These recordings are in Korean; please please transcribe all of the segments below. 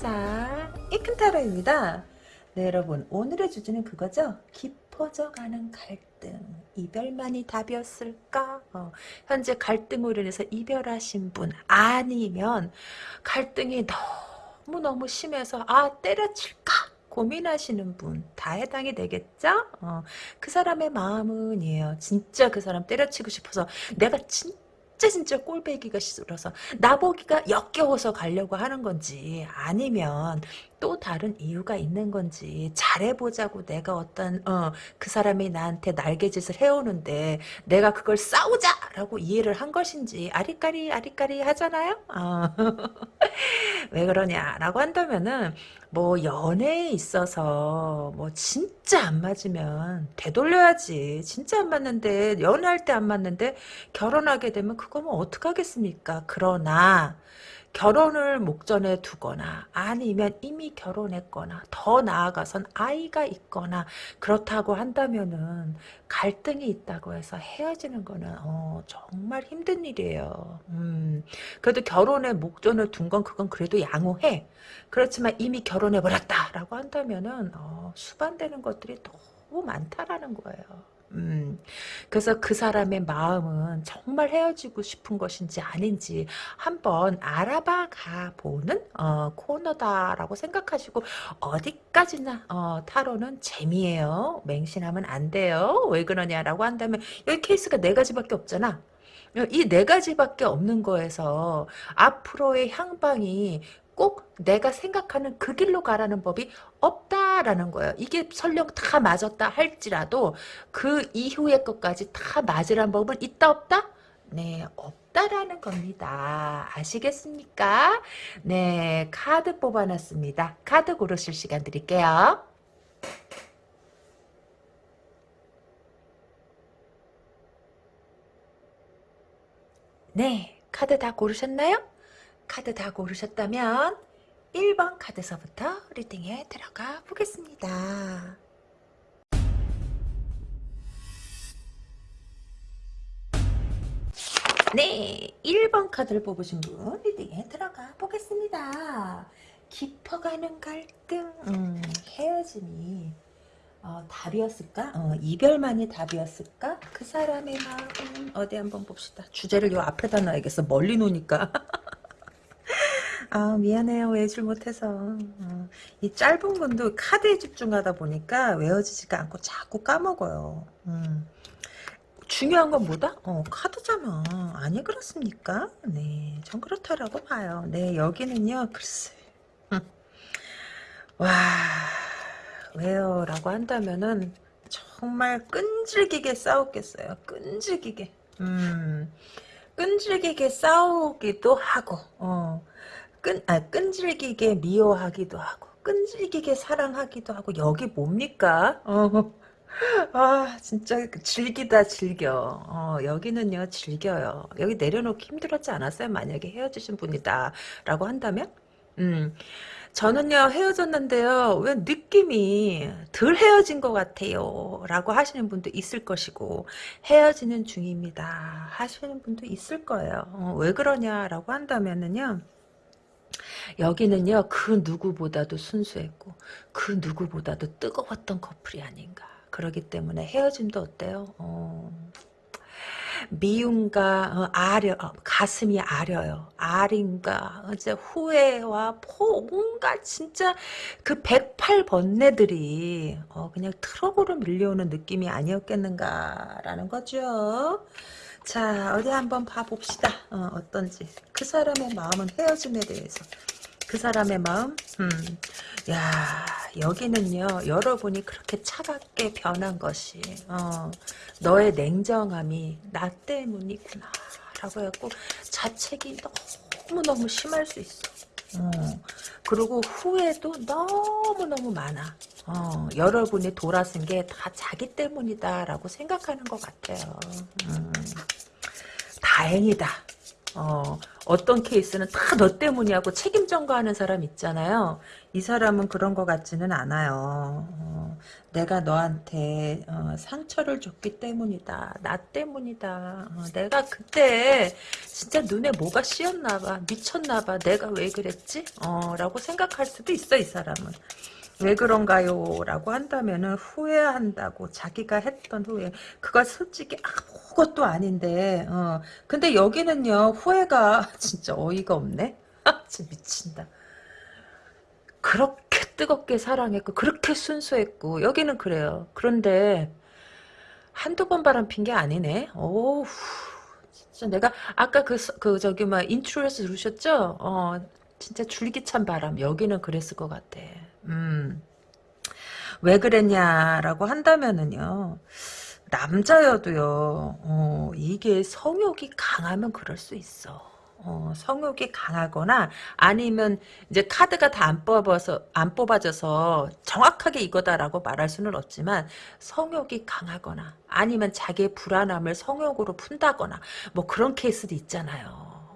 세상 이큰 타로입니다. 네 여러분 오늘의 주제는 그거죠. 깊어져가는 갈등 이별만이 답이었을까? 어, 현재 갈등으로 인해서 이별하신 분 아니면 갈등이 너무너무 심해서 아 때려칠까? 고민하시는 분 다 해당이 되겠죠? 어, 그 사람의 마음은이에요. 진짜 그 사람 때려치고 싶어서 내가 진짜 진짜 진짜 꼴배기가 싫어서 나보기가 역겨워서 가려고 하는 건지 아니면 또 다른 이유가 있는 건지 잘해보자고 내가 어떤 어, 그 사람이 나한테 날개짓을 해오는데 내가 그걸 싸우자라고 이해를 한 것인지 아리까리 아리까리 하잖아요. 어. 왜 그러냐라고 한다면은 뭐 연애에 있어서 뭐 진짜 안 맞으면 되돌려야지. 진짜 안 맞는데 연애할 때 안 맞는데 결혼하게 되면 그거 뭐 어떡하겠습니까? 그러나 결혼을 목전에 두거나 아니면 이미 결혼했거나 더 나아가선 아이가 있거나 그렇다고 한다면은 갈등이 있다고 해서 헤어지는 거는 어, 정말 힘든 일이에요. 음, 그래도 결혼에 목전을 둔 건 그건 그래도 양호해. 그렇지만 이미 결혼해 버렸다라고 한다면은 어, 수반되는 것들이 너무 많다라는 거예요. 음, 그래서 그 사람의 마음은 정말 헤어지고 싶은 것인지 아닌지 한번 알아봐 가보는 어, 코너다라고 생각하시고 어디까지나 어, 타로는 재미예요. 맹신하면 안 돼요. 왜 그러냐라고 한다면 여기 케이스가 네 가지밖에 없잖아. 이 네 가지밖에 없는 거에서 앞으로의 향방이 꼭 내가 생각하는 그 길로 가라는 법이 없다 라는 거예요. 이게 설령 다 맞았다 할지라도 그 이후의 것까지 다 맞으란 법은 있다 없다? 네, 없다라는 겁니다. 아시겠습니까? 네, 카드 뽑아놨습니다. 카드 고르실 시간 드릴게요. 네, 카드 다 고르셨나요? 카드 다 고르셨다면 1번 카드서부터 리딩에 들어가 보겠습니다. 네, 1번 카드를 뽑으신 분 리딩에 들어가 보겠습니다. 깊어가는 갈등, 음, 헤어짐이 어, 답이었을까? 어, 이별만이 답이었을까? 그 사람의 마음 어디 한번 봅시다. 주제를 요 앞에다 놔야겠어. 멀리 놓으니까. 아 미안해요 외줄 못해서 어, 이 짧은 분도 카드에 집중하다 보니까 외워지지가 않고 자꾸 까먹어요 음. 중요한 건 뭐다? 어, 카드잖아. 아니, 그렇습니까? 네, 전 그렇다라고 봐요. 네, 여기는요, 글쎄. 와, 왜요? 라고 한다면은, 정말 끈질기게 싸웠겠어요. 끈질기게. 음, 끈질기게 싸우기도 하고, 어, 끈, 아, 끈질기게 미워하기도 하고 끈질기게 사랑하기도 하고 여기 뭡니까? 어. 아 진짜 즐기다 즐겨 어, 여기는요 즐겨요 여기 내려놓기 힘들었지 않았어요 만약에 헤어지신 분이다 라고 한다면 음 저는요 헤어졌는데요 왜 느낌이 덜 헤어진 것 같아요 라고 하시는 분도 있을 것이고 헤어지는 중입니다 하시는 분도 있을 거예요 어, 왜 그러냐 라고 한다면은요 여기는요 그 누구보다도 순수했고 그 누구보다도 뜨거웠던 커플이 아닌가. 그러기 때문에 헤어짐도 어때요? 어, 미움과 어, 아려 어, 가슴이 아려요. 아린가 이제 후회와 포 온갖 진짜 그 108번뇌들이 어, 그냥 트럭으로 밀려오는 느낌이 아니었겠는가라는 거죠. 자 어디 한번 봐봅시다. 어, 어떤지. 그 사람의 마음은 헤어짐에 대해서 그 사람의 마음? 음. 야 여기는요 여러분이 그렇게 차갑게 변한 것이 어, 너의 냉정함이 나 때문이구나 라고 해갖고 자책이 너무너무 심할 수 있어. 어, 그리고 후회도 너무너무 많아. 어, 여러분이 돌아선 게 다 자기 때문이다 라고 생각하는 것 같아요. 음, 다행이다 어, 어떤 케이스는 다 너 때문이라고 책임 전가하는 사람 있잖아요. 이 사람은 그런 것 같지는 않아요. 어, 내가 너한테 어, 상처를 줬기 때문이다. 나 때문이다. 어, 내가 그때 진짜 눈에 뭐가 씌었나 봐. 미쳤나 봐. 내가 왜 그랬지? 어, 라고 생각할 수도 있어, 이 사람은. 왜 그런가요? 라고 한다면은 후회한다고 자기가 했던 후회. 그거 솔직히 아무것도 아닌데 어. 근데 여기는요 후회가 진짜 어이가 없네. 진짜 미친다. 그렇게 뜨겁게 사랑했고 그렇게 순수했고 여기는 그래요. 그런데 한두 번 바람핀 게 아니네. 오우 진짜 내가 아까 그, 그 저기 막 intro에서 들으셨죠? 어 진짜 줄기찬 바람. 여기는 그랬을 것 같아 음. 왜 그랬냐라고 한다면은요. 남자여도요. 어, 이게 성욕이 강하면 그럴 수 있어. 어, 성욕이 강하거나 아니면 이제 카드가 다 안 뽑아서 안 뽑아져서 정확하게 이거다라고 말할 수는 없지만 성욕이 강하거나 아니면 자기의 불안함을 성욕으로 푼다거나 뭐 그런 케이스도 있잖아요.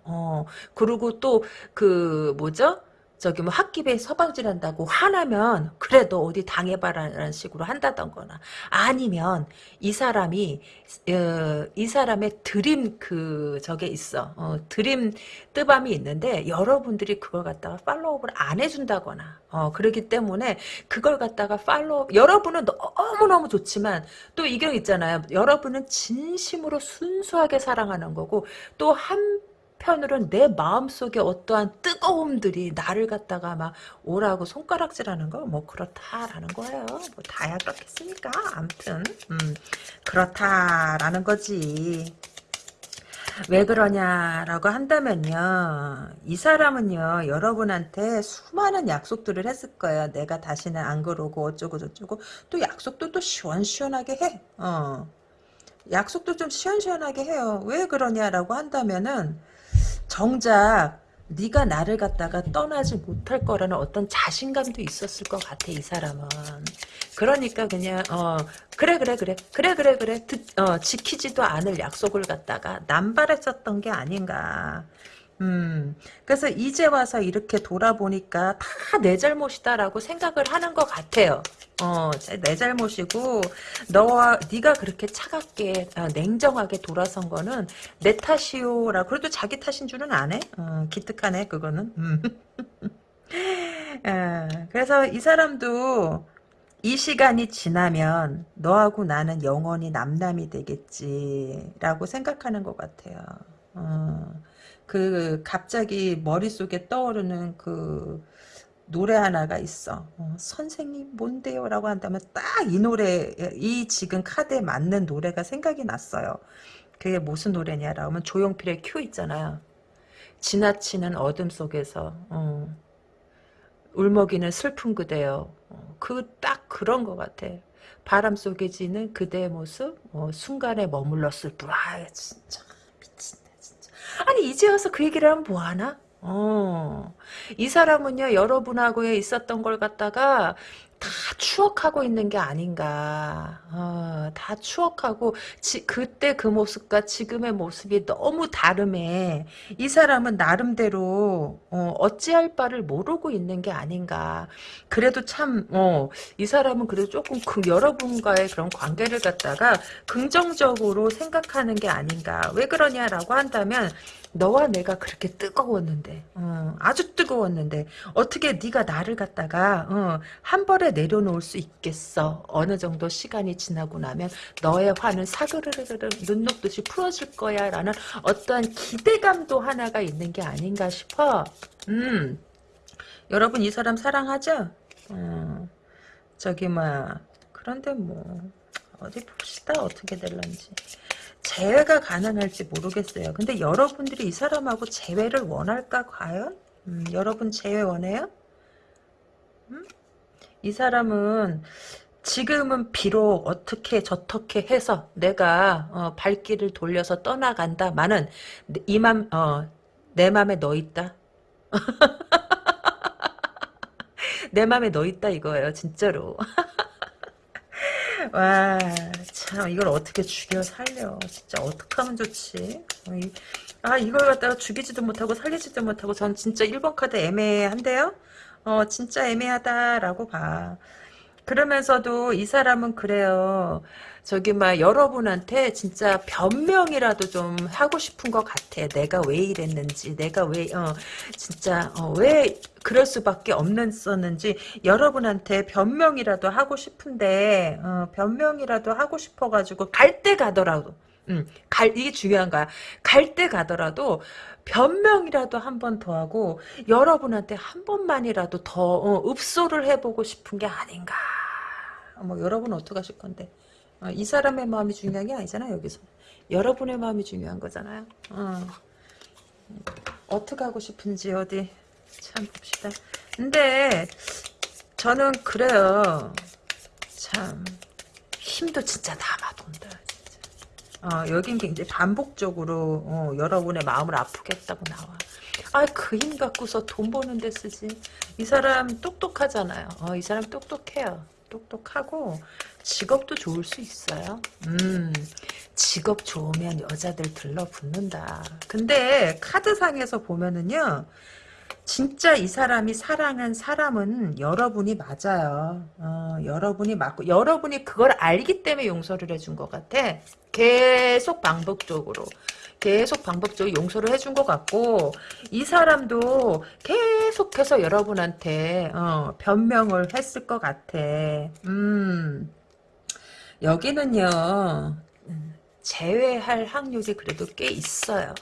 어, 그리고 또 그 뭐죠? 저기 뭐 학기에 서방질한다고 화나면 그래 도 어디 당해봐라는 식으로 한다던거나 아니면 이 사람이 어, 이 사람의 드림 그 저게 있어. 어, 드림 뜨밤이 있는데 여러분들이 그걸 갖다가 팔로우를 안 해준다거나 어, 그러기 때문에 그걸 갖다가 팔로우 여러분은 너무너무 좋지만 또 이경 있잖아요. 여러분은 진심으로 순수하게 사랑하는 거고 또 한 한편으로는 내 마음속에 어떠한 뜨거움들이 나를 갖다가 막 오라고 손가락질하는 거 뭐 그렇다라는 거예요. 뭐 다야 그렇겠습니까? 암튼 음, 그렇다라는 거지. 왜 그러냐라고 한다면요. 이 사람은요. 여러분한테 수많은 약속들을 했을 거예요. 내가 다시는 안 그러고 어쩌고 저쩌고 또 약속도 또 시원시원하게 해. 어. 약속도 좀 시원시원하게 해요. 왜 그러냐라고 한다면은 정작 네가 나를 갖다가 떠나지 못할 거라는 어떤 자신감도 있었을 것 같아 이 사람은. 그러니까 그냥 어 그래 그래 그래 그래 그래 그래 듣, 어, 지키지도 않을 약속을 갖다가 남발했었던 게 아닌가 음, 그래서 이제 와서 이렇게 돌아보니까 다 내 잘못이다라고 생각을 하는 것 같아요. 어, 내 잘못이고 너와 네가 그렇게 차갑게 아, 냉정하게 돌아선 거는 내 탓이요라. 그래도 자기 탓인 줄은 안 해. 어, 기특하네 그거는. 음. 아, 그래서 이 사람도 이 시간이 지나면 너하고 나는 영원히 남남이 되겠지라고 생각하는 것 같아요. 어. 그 갑자기 머릿속에 떠오르는 그 노래 하나가 있어. 어, 선생님 뭔데요? 라고 한다면 딱 이 노래 이 지금 카드에 맞는 노래가 생각이 났어요. 그게 무슨 노래냐라고 하면 조용필의 큐 있잖아요. 지나치는 어둠 속에서 어, 울먹이는 슬픈 그대요. 어, 그딱 그런 것 같아. 바람 속에 지는 그대의 모습 어, 순간에 머물렀을 뿐. 아 진짜 아니 이제 와서 그 얘기를 하면 뭐하나? 어, 이 사람은요 여러분하고의 있었던 걸 갖다가 다 추억하고 있는 게 아닌가. 어, 다 추억하고 지, 그때 그 모습과 지금의 모습이 너무 다름에 이 사람은 나름대로 어, 어찌할 바를 모르고 있는 게 아닌가. 그래도 참, 어, 이 사람은 그래도 조금 그 여러분과의 그런 관계를 갖다가 긍정적으로 생각하는 게 아닌가. 왜 그러냐라고 한다면 너와 내가 그렇게 뜨거웠는데 어, 아주 뜨거웠는데 어떻게 네가 나를 갖다가 어, 한 벌에 내려놓을 수 있겠어? 어느 정도 시간이 지나고 나면 너의 화는 사그르르르 눈 녹듯이 풀어질 거야 라는 어떠한 기대감도 하나가 있는 게 아닌가 싶어. 음. 여러분 이 사람 사랑하죠? 어, 저기 뭐 그런데 뭐 어디 봅시다. 어떻게 될런지 재회가 가능할지 모르겠어요. 근데 여러분들이 이 사람하고 재회를 원할까 과연? 음, 여러분 재회 원해요? 음? 이 사람은 지금은 비록 어떻게 저떻게 해서 내가 어, 발길을 돌려서 떠나간다마는 이맘 어, 내 맘에 너 있다. 내 맘에 너 있다 이거예요 진짜로. 와, 참, 이걸 어떻게 죽여 살려. 진짜, 어떻게 하면 좋지? 이, 아 이걸 갖다가 죽이지도 못하고 살리지도 못하고 전 진짜 1번 카드 애매한데요? 어 진짜 애매하다라고 봐. 그러면서도 이 사람은 그래요. 저기 막 여러분한테 진짜 변명이라도 좀 하고 싶은 것 같아. 내가 왜 이랬는지, 내가 왜 어, 진짜 어, 왜 그럴 수밖에 없는지 여러분한테 변명이라도 하고 싶은데 어, 변명이라도 하고 싶어가지고 갈 때 가더라도. 음, 갈, 이게 중요한 거야. 갈 때 가더라도 변명이라도 한 번 더 하고 여러분한테 한 번만이라도 더 어, 읍소를 해보고 싶은 게 아닌가. 뭐 여러분 어떻게 하실 건데? 어, 이 사람의 마음이 중요한 게 아니잖아 여기서. 여러분의 마음이 중요한 거잖아요. 어. 어떻게 하고 싶은지 어디 참 봅시다. 근데 저는 그래요. 참 힘도 진짜 남아 돈다. 어, 여긴 굉장히 반복적으로 어, 여러분의 마음을 아프겠다고 나와. 아, 그 힘 갖고서 돈 버는 데 쓰지. 이 사람 똑똑하잖아요. 어, 이 사람 똑똑해요. 똑똑하고 직업도 좋을 수 있어요. 음, 직업 좋으면 여자들 들러붙는다. 근데 카드상에서 보면은요. 진짜 이 사람이 사랑한 사람은 여러분이 맞아요. 어, 여러분이 맞고 여러분이 그걸 알기 때문에 용서를 해준 것 같아. 계속 반복적으로 계속 반복적으로 용서를 해준 것 같고 이 사람도 계속해서 여러분한테 어, 변명을 했을 것 같아. 음 여기는요 제외할 확률이 그래도 꽤 있어요.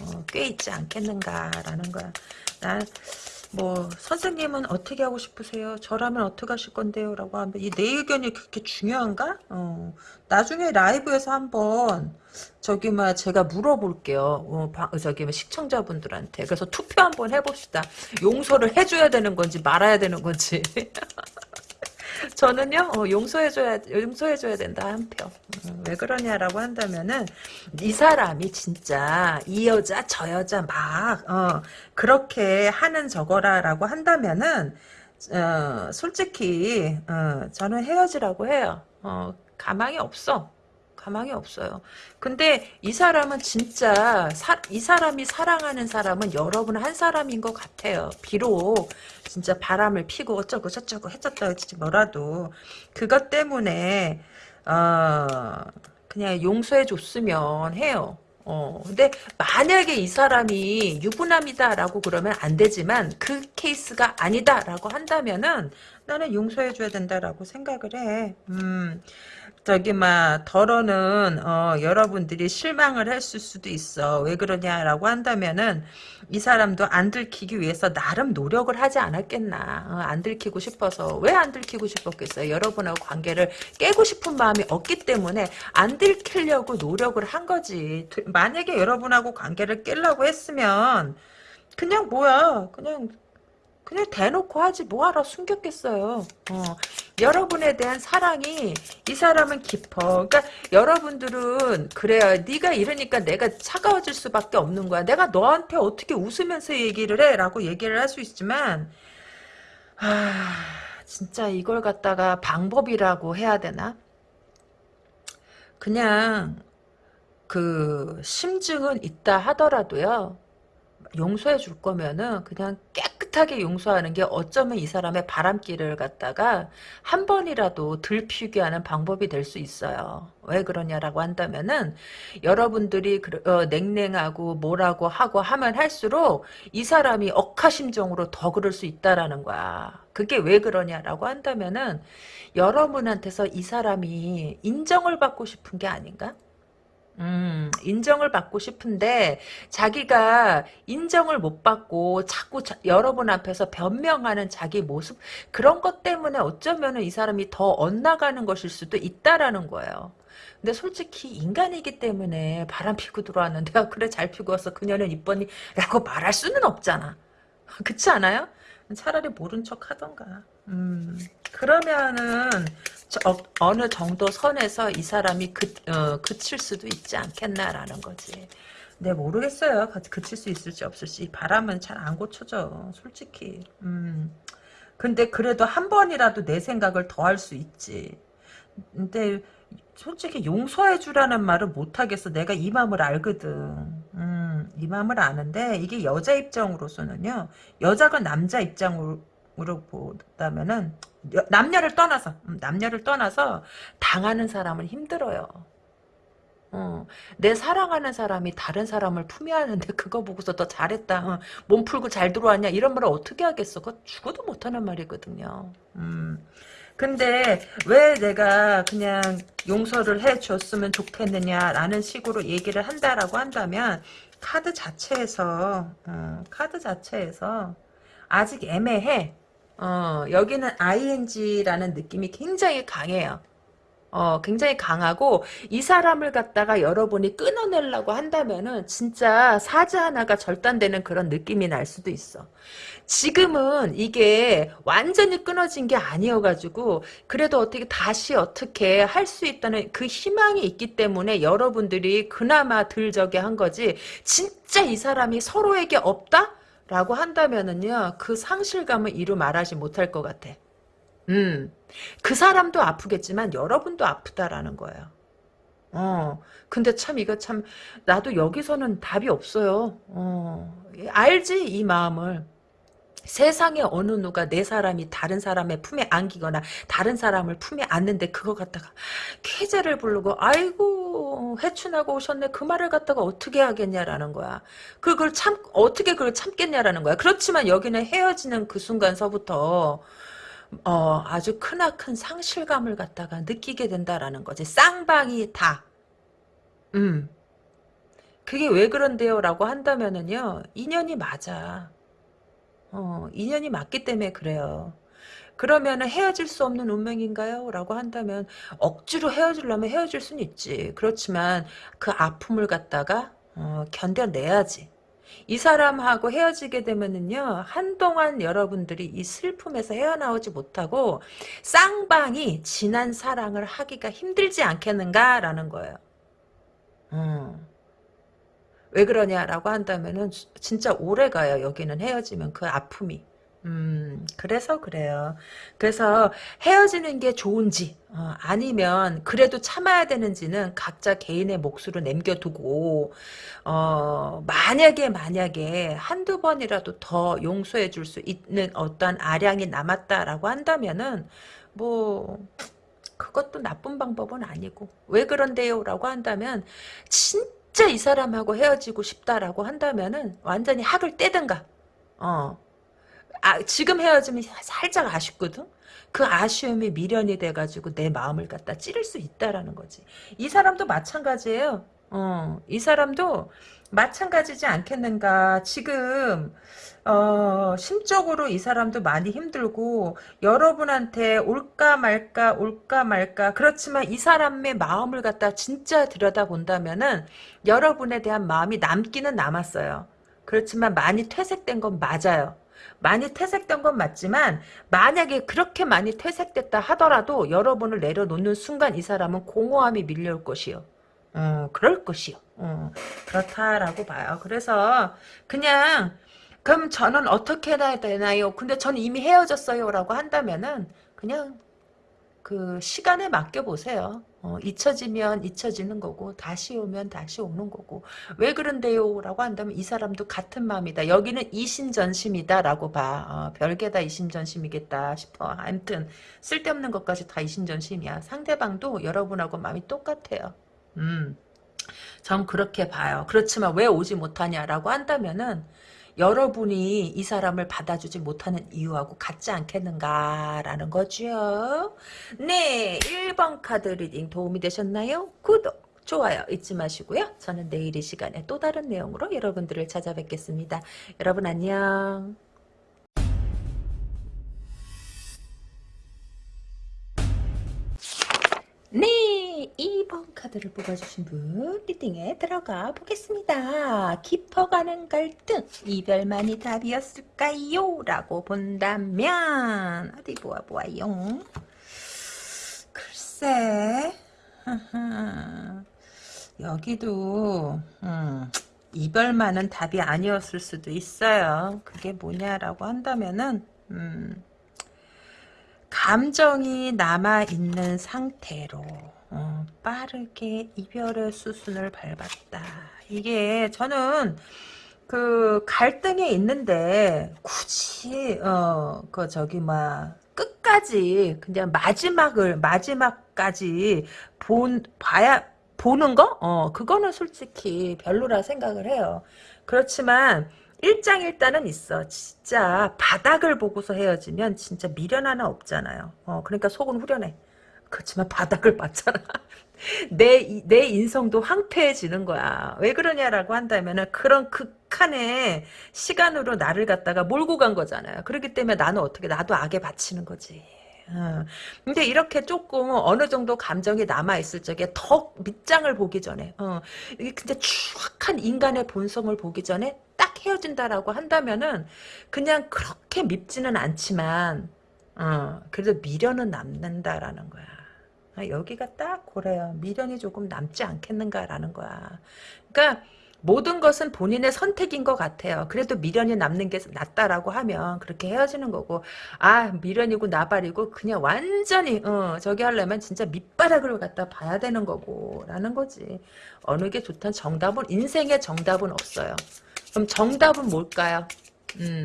어, 꽤 있지 않겠는가라는 거야. 난 뭐 선생님은 어떻게 하고 싶으세요? 저라면 어떻게 하실 건데요? 라고 하면 이 내 의견이 그렇게 중요한가? 어, 나중에 라이브에서 한번 저기 막 제가 물어볼게요. 어, 바, 저기 뭐 시청자분들한테 그래서 투표 한번 해봅시다. 용서를 해줘야 되는 건지 말아야 되는 건지. 저는요 어, 용서해줘야 용서해줘야 된다 한 표. 음, 왜 그러냐라고 한다면은 이 사람이 진짜 이 여자 저 여자 막 어, 그렇게 하는 저거라라고 한다면은 어, 솔직히 어, 저는 헤어지라고 해요. 어, 가망이 없어. 가망이 없어요. 근데 이 사람은 진짜 사, 이 사람이 사랑하는 사람은 여러분 한 사람인 것 같아요. 비록 진짜 바람을 피고 어쩌고 저쩌고 했었다 했지 뭐라도 그것 때문에 어, 그냥 용서해 줬으면 해요. 어, 근데 만약에 이 사람이 유부남이다라고 그러면 안 되지만 그 케이스가 아니다라고 한다면은 나는 용서해줘야 된다라고 생각을 해. 음, 저기 막 덜어는 어, 여러분들이 실망을 했을 수도 있어. 왜 그러냐라고 한다면은 이 사람도 안 들키기 위해서 나름 노력을 하지 않았겠나. 어, 안 들키고 싶어서 왜 안 들키고 싶었겠어요. 여러분하고 관계를 깨고 싶은 마음이 없기 때문에 안 들키려고 노력을 한 거지. 만약에 여러분하고 관계를 깨려고 했으면 그냥 뭐야 그냥 그냥 대놓고 하지 뭐하러 숨겼겠어요. 어, 여러분에 대한 사랑이 이 사람은 깊어. 그러니까 여러분들은 그래요. 네가 이러니까 내가 차가워질 수밖에 없는 거야. 내가 너한테 어떻게 웃으면서 얘기를 해? 라고 얘기를 할 수 있지만 아 진짜 이걸 갖다가 방법이라고 해야 되나? 그냥 그 심증은 있다 하더라도요. 용서해 줄 거면은 그냥 깨끗 하게 용서하는 게 어쩌면 이 사람의 바람길을 갖다가 한 번이라도 들피게 하는 방법이 될 수 있어요. 왜 그러냐라고 한다면은 여러분들이 어, 냉랭하고 뭐라고 하고 하면 할수록 이 사람이 억하심정으로 더 그럴 수 있다라는 거야. 그게 왜 그러냐라고 한다면은 여러분한테서 이 사람이 인정을 받고 싶은 게 아닌가? 음, 인정을 받고 싶은데 자기가 인정을 못 받고 자꾸 자, 여러분 앞에서 변명하는 자기 모습 그런 것 때문에 어쩌면 이 사람이 더 엇나가는 것일 수도 있다라는 거예요. 근데 솔직히 인간이기 때문에 바람 피고 들어왔는데 아, 그래 잘 피고 왔어 그녀는 이뻤니? 라고 말할 수는 없잖아. 그렇지 않아요? 차라리 모른 척 하던가. 음, 그러면은 어, 느 정도 선에서 이 사람이 그, 어, 그칠 수도 있지 않겠나라는 거지. 네 모르겠어요. 그칠 수 있을지 없을지. 바람은 잘 안 고쳐져. 솔직히. 음. 근데 그래도 한 번이라도 내 생각을 더 할 수 있지. 근데 솔직히 용서해 주라는 말을 못 하겠어. 내가 이 마음을 알거든. 음. 네 마음을 아는데 이게 여자 입장으로서는요. 여자가 남자 입장으로 보다면은 여- 남녀를 떠나서 음, 남녀를 떠나서 당하는 사람은 힘들어요. 어, 내 사랑하는 사람이 다른 사람을 품에 안는데 그거 보고서 더 잘했다. 어, 몸 풀고 잘 들어왔냐 이런 말을 어떻게 하겠어. 그거 죽어도 못하는 말이거든요. 음. 근데 왜 내가 그냥 용서를 해줬으면 좋겠느냐라는 식으로 얘기를 한다라고 한다면 카드 자체에서 어, 카드 자체에서 아직 애매해. 어, 여기는 ing라는 느낌이 굉장히 강해요. 어, 굉장히 강하고 이 사람을 갖다가 여러분이 끊어내려고 한다면은 진짜 사지 하나가 절단되는 그런 느낌이 날 수도 있어. 지금은 이게 완전히 끊어진 게 아니어가지고 그래도 어떻게 다시 어떻게 할 수 있다는 그 희망이 있기 때문에 여러분들이 그나마 들 저게 한 거지 진짜 이 사람이 서로에게 없다? 라고 한다면은요 그 상실감을 이루 말하지 못할 것 같아. 음. 그 사람도 아프겠지만 여러분도 아프다라는 거예요. 어. 근데 참 이거 참 나도 여기서는 답이 없어요. 어. 알지 이 마음을. 세상에 어느 누가 내 사람이 다른 사람의 품에 안기거나 다른 사람을 품에 안는데 그거 갖다가 계제를 부르고 아이고 해춘하고 오셨네 그 말을 갖다가 어떻게 하겠냐라는 거야. 그걸 참 어떻게 그걸 참겠냐라는 거야. 그렇지만 여기는 헤어지는 그 순간서부터 어, 아주 크나큰 상실감을 갖다가 느끼게 된다라는 거지. 쌍방이 다. 음. 그게 왜 그런데요? 라고 한다면은요, 인연이 맞아. 어, 인연이 맞기 때문에 그래요. 그러면은 헤어질 수 없는 운명인가요? 라고 한다면, 억지로 헤어지려면 헤어질 수는 있지. 그렇지만 그 아픔을 갖다가, 어, 견뎌내야지. 이 사람하고 헤어지게 되면은요 한동안 여러분들이 이 슬픔에서 헤어나오지 못하고 쌍방이 진한 사랑을 하기가 힘들지 않겠는가라는 거예요. 음. 왜 그러냐라고 한다면은 진짜 오래 가요. 여기는 헤어지면 그 아픔이. 음, 그래서 그래요. 그래서 헤어지는 게 좋은지, 어, 아니면 그래도 참아야 되는지는 각자 개인의 몫으로 남겨두고, 어, 만약에, 만약에 한두 번이라도 더 용서해 줄 수 있는 어떤 아량이 남았다라고 한다면은, 뭐, 그것도 나쁜 방법은 아니고, 왜 그런데요? 라고 한다면, 진짜 이 사람하고 헤어지고 싶다라고 한다면은, 완전히 학을 떼든가, 어, 아, 지금 헤어지면 살짝 아쉽거든? 그 아쉬움이 미련이 돼가지고 내 마음을 갖다 찌를 수 있다라는 거지. 이 사람도 마찬가지예요. 어, 이 사람도 마찬가지지 않겠는가. 지금, 어, 심적으로 이 사람도 많이 힘들고, 여러분한테 올까 말까, 올까 말까. 그렇지만 이 사람의 마음을 갖다 진짜 들여다본다면은, 여러분에 대한 마음이 남기는 남았어요. 그렇지만 많이 퇴색된 건 맞아요. 많이 퇴색된 건 맞지만 만약에 그렇게 많이 퇴색됐다 하더라도 여러분을 내려놓는 순간 이 사람은 공허함이 밀려올 것이요. 어, 그럴 것이요. 어, 그렇다라고 봐요. 그래서 그냥 그럼 저는 어떻게 해야 되나요? 근데 저는 이미 헤어졌어요. 라고 한다면은 그냥 그 시간에 맡겨보세요. 어, 잊혀지면 잊혀지는 거고 다시 오면 다시 오는 거고 왜 그런데요? 라고 한다면 이 사람도 같은 마음이다. 여기는 이심전심이다 라고 봐. 어, 별게 다 이심전심이겠다 싶어. 아무튼 쓸데없는 것까지 다 이심전심이야. 상대방도 여러분하고 마음이 똑같아요. 음, 전 그렇게 봐요. 그렇지만 왜 오지 못하냐라고 한다면은 여러분이 이 사람을 받아주지 못하는 이유하고 같지 않겠는가라는 거죠. 네, 1번 카드 reading 도움이 되셨나요? 구독, 좋아요 잊지 마시고요. 저는 내일 이 시간에 또 다른 내용으로 여러분들을 찾아뵙겠습니다. 여러분 안녕. 네, 2번 카드를 뽑아주신 분 리딩에 들어가 보겠습니다. 깊어가는 갈등, 이별만이 답이었을까요? 라고 본다면 어디 보아보아요. 글쎄 여기도 음, 이별만은 답이 아니었을 수도 있어요. 그게 뭐냐라고 한다면은 음, 감정이 남아있는 상태로 어, 빠르게 이별의 수순을 밟았다 이게 저는 그 갈등이 있는데 굳이 어 그 저기 막 끝까지 그냥 마지막을 마지막까지 본 봐야 보는 거? 어 그거는 솔직히 별로라 생각을 해요. 그렇지만 일장일단은 있어. 진짜 바닥을 보고서 헤어지면 진짜 미련 하나 없잖아요. 어 그러니까 속은 후련해. 그렇지만 바닥을 봤잖아. 내, 내 인성도 황폐해지는 거야. 왜 그러냐라고 한다면은 그런 극한의 시간으로 나를 갖다가 몰고 간 거잖아요. 그렇기 때문에 나는 어떻게, 나도 악에 바치는 거지. 어. 근데 이렇게 조금 어느 정도 감정이 남아있을 적에 더 밑장을 보기 전에, 어, 이게 근데 추악한 인간의 본성을 보기 전에 딱 헤어진다라고 한다면은 그냥 그렇게 밉지는 않지만, 어, 그래도 미련은 남는다라는 거야. 아, 여기가 딱 그래요. 미련이 조금 남지 않겠는가라는 거야. 그러니까 모든 것은 본인의 선택인 것 같아요. 그래도 미련이 남는 게 낫다라고 하면 그렇게 헤어지는 거고 아 미련이고 나발이고 그냥 완전히 어, 저기 하려면 진짜 밑바닥을 갖다 봐야 되는 거고 라는 거지. 어느 게 좋든 정답은 인생의 정답은 없어요. 그럼 정답은 뭘까요? 음,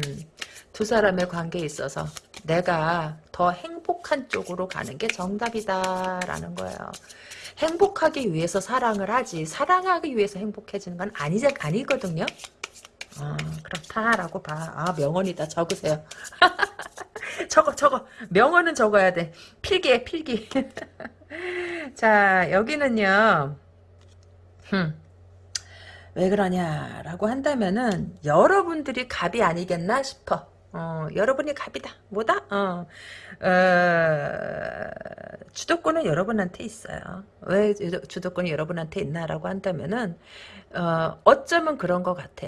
두 사람의 관계에 있어서 내가 더 행복한 쪽으로 가는 게 정답이다라는 거예요. 행복하기 위해서 사랑을 하지 사랑하기 위해서 행복해지는 건 아니, 아니거든요. 어, 그렇다라고 봐. 아 명언이다. 적으세요. 적어 적어. 명언은 적어야 돼. 필기해 필기. 자 여기는요. 흠. 왜 그러냐라고 한다면은 여러분들이 갑이 아니겠나 싶어. 어, 여러분이 갑이다. 뭐다? 어, 어, 주도권은 여러분한테 있어요. 왜 주도권이 여러분한테 있나라고 한다면은, 어, 어쩌면 그런 것 같아.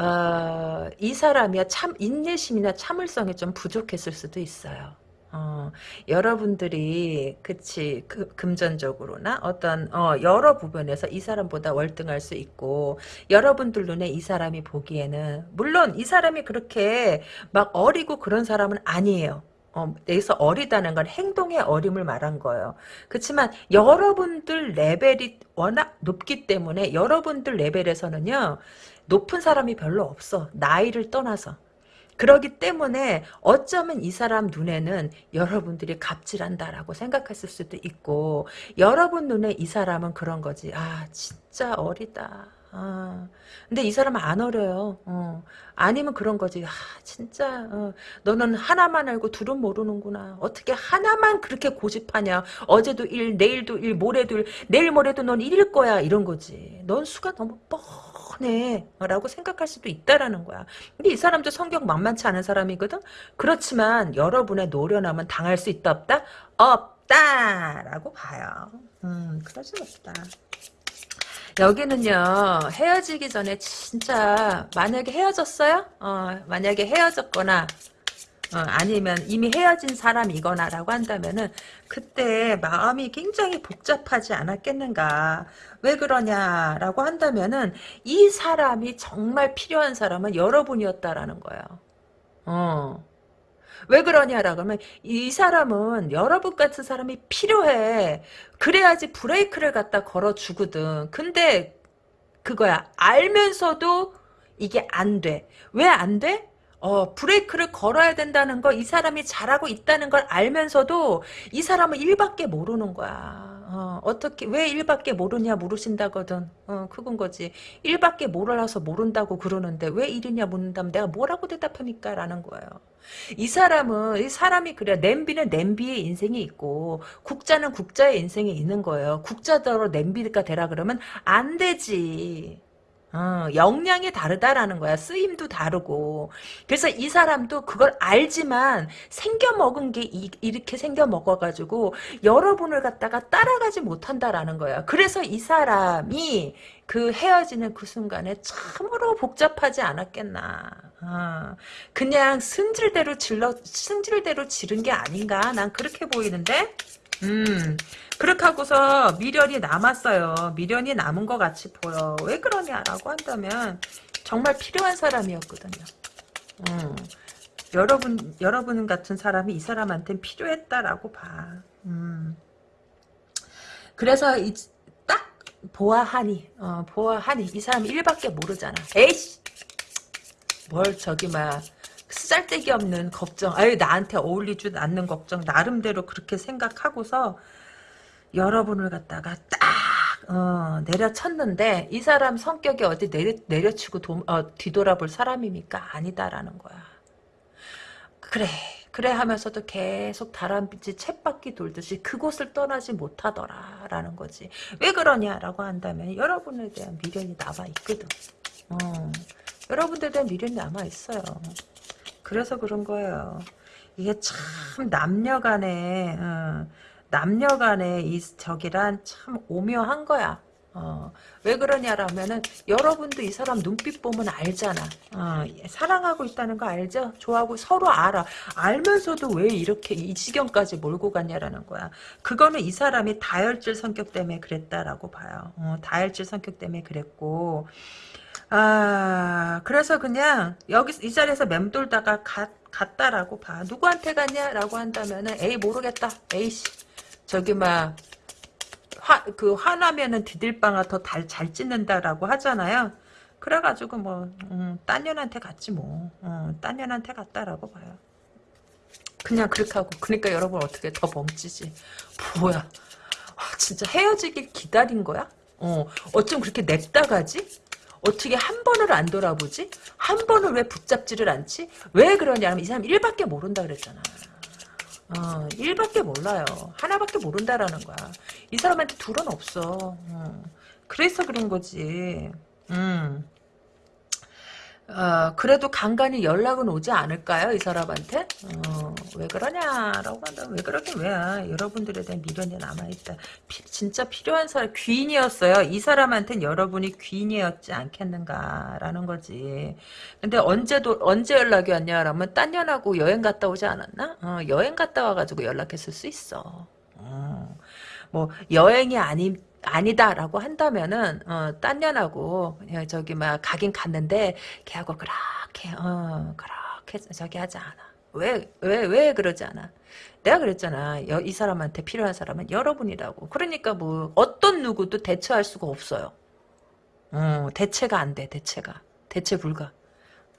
어, 이 사람이야 참, 인내심이나 참을성이 좀 부족했을 수도 있어요. 어, 여러분들이 그치 그, 금전적으로나 어떤 어, 여러 부분에서 이 사람보다 월등할 수 있고 여러분들 눈에 이 사람이 보기에는 물론 이 사람이 그렇게 막 어리고 그런 사람은 아니에요. 어, 여기서 어리다는 건 행동의 어림을 말한 거예요. 그렇지만 여러분들 레벨이 워낙 높기 때문에 여러분들 레벨에서는요 높은 사람이 별로 없어 나이를 떠나서 그러기 때문에 어쩌면 이 사람 눈에는 여러분들이 갑질한다라고 생각했을 수도 있고 여러분 눈에 이 사람은 그런 거지. 아 진짜 어리다. 아, 근데 이 사람은 안 어려요. 어. 아니면 그런 거지. 아, 진짜, 어. 너는 하나만 알고 둘은 모르는구나. 어떻게 하나만 그렇게 고집하냐. 어제도 일, 내일도 일, 모레도 일, 내일 모레도 넌 일일 거야. 이런 거지. 넌 수가 너무 뻔. 뻔해 라고 생각할 수도 있다라는 거야 근데 이 사람도 성격 만만치 않은 사람이거든 그렇지만 여러분의 노련함은 당할 수 있다 없다? 없다 라고 봐요 음 그러지 없다 여기는요 헤어지기 전에 진짜 만약에 헤어졌어요? 어, 만약에 헤어졌거나 어, 아니면 이미 헤어진 사람이거나라고 한다면은 그때 마음이 굉장히 복잡하지 않았겠는가 왜 그러냐라고 한다면은 이 사람이 정말 필요한 사람은 여러분이었다라는 거예요. 어. 왜 그러냐라고 하면 이 사람은 여러분 같은 사람이 필요해. 그래야지 브레이크를 갖다 걸어주거든. 근데 그거야. 알면서도 이게 안 돼. 왜 안 돼? 어, 브레이크를 걸어야 된다는 거, 이 사람이 잘하고 있다는 걸 알면서도 이 사람은 일밖에 모르는 거야. 어, 어떻게, 왜 일밖에 모르냐 물으신다거든. 어, 그건 거지. 일밖에 몰라서 모른다고 그러는데 왜 일이냐 묻는다면 내가 뭐라고 대답합니까? 라는 거예요. 이 사람은, 이 사람이 그래. 냄비는 냄비의 인생이 있고, 국자는 국자의 인생이 있는 거예요. 국자대로 냄비가 되라 그러면 안 되지. 어, 역량이 다르다라는 거야. 쓰임도 다르고. 그래서 이 사람도 그걸 알지만 생겨먹은 게 이, 렇게 생겨먹어가지고 여러분을 갖다가 따라가지 못한다라는 거야. 그래서 이 사람이 그 헤어지는 그 순간에 참으로 복잡하지 않았겠나. 어, 그냥 승질대로 질러, 승질대로 지른 게 아닌가. 난 그렇게 보이는데? 음, 그렇게 하고서 미련이 남았어요. 미련이 남은 것 같이 보여. 왜 그러냐라고 한다면 정말 필요한 사람이었거든요. 음, 여러분 여러분 같은 사람이 이 사람한테는 필요했다라고 봐. 음. 그래서 이, 딱 보아하니 어, 보아하니 이 사람이 일밖에 모르잖아 에이씨 뭘 저기 막 쓰잘데기 없는 걱정 아유 나한테 어울리지 않는 걱정 나름대로 그렇게 생각하고서 여러분을 갖다가 딱 어, 내려쳤는데 이 사람 성격이 어디 내려, 내려치고 도, 어, 뒤돌아볼 사람입니까? 아니다라는 거야. 그래 그래 하면서도 계속 다람쥐 챗바퀴 돌듯이 그곳을 떠나지 못하더라 라는 거지. 왜 그러냐라고 한다면 여러분에 대한 미련이 남아있거든. 어, 여러분들에 대한 미련이 남아있어요. 그래서 그런 거예요. 이게 참 남녀간에 어, 남녀 간의 이 저기란 참 오묘한 거야. 어, 왜 그러냐라면은 여러분도 이 사람 눈빛 보면 알잖아. 어, 사랑하고 있다는 거 알죠? 좋아하고 서로 알아. 알면서도 왜 이렇게 이 지경까지 몰고 갔냐라는 거야. 그거는 이 사람이 다혈질 성격 때문에 그랬다라고 봐요. 어, 다혈질 성격 때문에 그랬고 아 그래서 그냥 여기 이 자리에서 맴돌다가 갔, 갔다라고 봐. 누구한테 갔냐라고 한다면은 에이 모르겠다. 에이씨 저기 막 화, 그 화나면은 디딜방아 더 잘 찢는다라고 하잖아요. 그래가지고 뭐, 음, 딴 년한테 갔지 뭐. 어, 딴 년한테 갔다라고 봐요. 그냥 그렇게 하고, 그러니까 여러분 어떻게 더 멈지지. 뭐야. 아, 진짜 헤어지길 기다린 거야? 어, 어쩜 그렇게 냅다 가지? 어떻게 한 번을 안 돌아보지? 한 번을 왜 붙잡지를 않지? 왜 그러냐면 이 사람 일밖에 모른다 그랬잖아. 어, 일밖에 몰라요. 하나밖에 모른다라는 거야. 이 사람한테 둘은 없어. 어, 그래서 그런 거지. 음. 어, 그래도 간간히 연락은 오지 않을까요? 이 사람한테? 어, 왜 그러냐라고 한다면 왜 그러긴 왜야. 여러분들에 대한 미련이 남아있다. 피, 진짜 필요한 사람, 귀인이었어요. 이 사람한테는 여러분이 귀인이었지 않겠는가라는 거지. 근데 언제도, 언제 연락이 왔냐? 라면 딴 년하고 여행 갔다 오지 않았나? 어, 여행 갔다 와가지고 연락했을 수 있어. 어, 뭐, 여행이 아닌, 아니다라고 한다면은 어, 딴 년하고 저기 막 가긴 갔는데 걔하고 그렇게 어 그렇게 저기 하지 않아. 왜 왜 왜 그러지 않아? 내가 그랬잖아. 여, 이 사람한테 필요한 사람은 여러분이라고. 그러니까 뭐 어떤 누구도 대처할 수가 없어요. 어, 대체가 안 돼. 대체가. 대체 불가.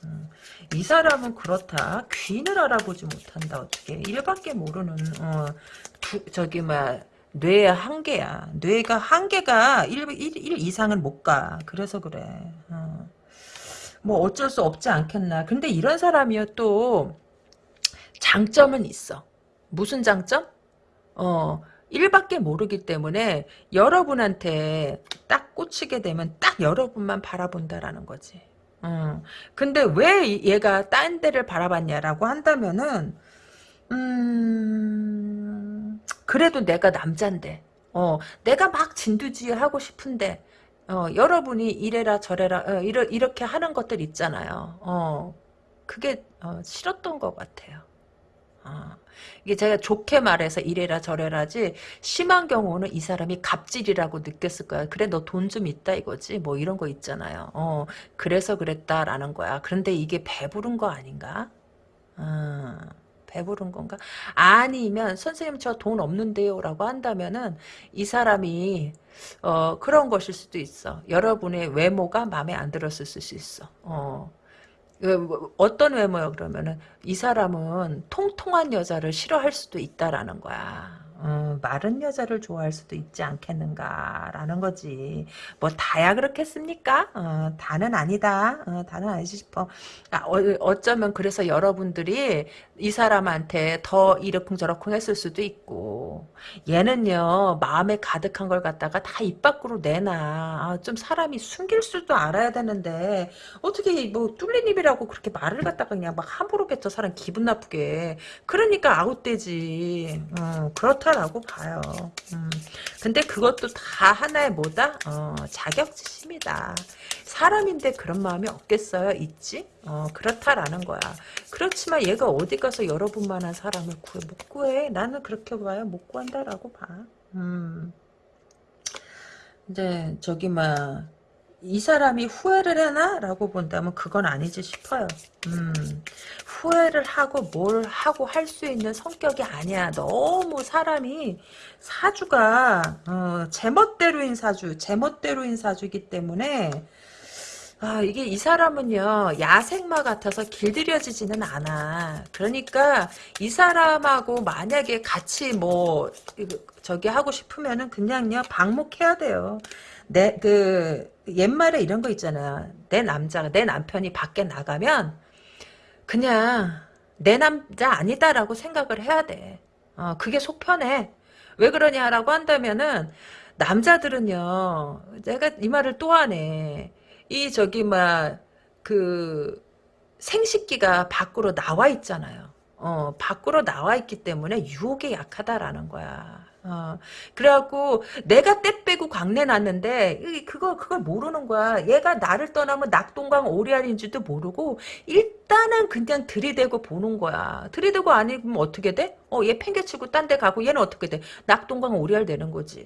음, 이 사람은 그렇다. 귀인을 알아보지 못한다. 어떻게 일밖에 모르는 어, 두, 저기 막 뇌의 한계야. 뇌가 한계가 1, 1, 1 이상은 못 가. 그래서 그래. 어. 뭐 어쩔 수 없지 않겠나. 근데 이런 사람이요 또 장점은 있어. 무슨 장점? 어, 일밖에 모르기 때문에 여러분한테 딱 꽂히게 되면 딱 여러분만 바라본다라는 거지. 어. 근데 왜 얘가 딴 데를 바라봤냐라고 한다면은 음, 그래도 내가 남잔데, 어, 내가 막 진두지휘 하고 싶은데, 어, 여러분이 이래라 저래라, 어, 이러, 이렇게 하는 것들 있잖아요. 어, 그게, 어, 싫었던 것 같아요. 어, 이게 제가 좋게 말해서 이래라 저래라지, 심한 경우는 이 사람이 갑질이라고 느꼈을 거야. 그래, 너 돈 좀 있다 이거지? 뭐 이런 거 있잖아요. 어, 그래서 그랬다라는 거야. 그런데 이게 배부른 거 아닌가? 어. 배부른 건가? 아니면 선생님 저 돈 없는데요 라고 한다면은 이 사람이 어, 그런 것일 수도 있어. 여러분의 외모가 마음에 안 들었을 수 있어. 어. 그, 어떤 외모야 그러면은 이 사람은 통통한 여자를 싫어할 수도 있다라는 거야. 어, 마른 여자를 좋아할 수도 있지 않겠는가라는 거지. 뭐 다야 그렇겠습니까? 어, 다는 아니다. 어, 다는 아니지 싶어. 아, 어, 쩌면 그래서 여러분들이 이 사람한테 더 이러쿵저러쿵 했을 수도 있고 얘는요 마음에 가득한 걸 갖다가 다 입 밖으로 내놔. 아, 좀 사람이 숨길 수도 알아야 되는데 어떻게 뭐 뚫린 입이라고 그렇게 말을 갖다가 그냥 막 함부로 뱉어 사람 기분 나쁘게. 그러니까 아웃되지. 어, 그렇다. 좋다라고 봐요. 음. 근데 그것도 다 하나의 뭐다? 어, 자격지심이다. 사람인데 그런 마음이 없겠어요? 있지? 어, 그렇다라는 거야. 그렇지만 얘가 어디 가서 여러분만한 사람을 구해? 못 구해. 나는 그렇게 봐요. 못 구한다라고 봐. 음. 이제 저기 막 이 사람이 후회를 해나? 라고 본다면 그건 아니지 싶어요. 음, 후회를 하고 뭘 하고 할 수 있는 성격이 아니야. 너무 사람이 사주가 어, 제멋대로인 사주, 제멋대로인 사주이기 때문에 아, 이게 이 사람은요, 야생마 같아서 길들여지지는 않아. 그러니까 이 사람하고 만약에 같이 뭐, 저기 하고 싶으면은 그냥요, 방목해야 돼요. 내, 그, 옛말에 이런 거 있잖아요. 내 남자가, 내 남편이 밖에 나가면 그냥 내 남자 아니다라고 생각을 해야 돼. 어, 그게 속 편해. 왜 그러냐라고 한다면은, 남자들은요, 내가 이 말을 또 하네. 이 저기 막그 생식기가 밖으로 나와 있잖아요. 어, 밖으로 나와 있기 때문에 유혹에 약하다라는 거야. 어, 그래갖고 내가 때 빼고 광내 났는데 그거 그걸 모르는 거야. 얘가 나를 떠나면 낙동강 오리알인지도 모르고 일단은 그냥 들이대고 보는 거야. 들이대고 아니면 어떻게 돼? 어, 얘 팽개치고 딴 데 가고 얘는 어떻게 돼? 낙동강 오리알 되는 거지.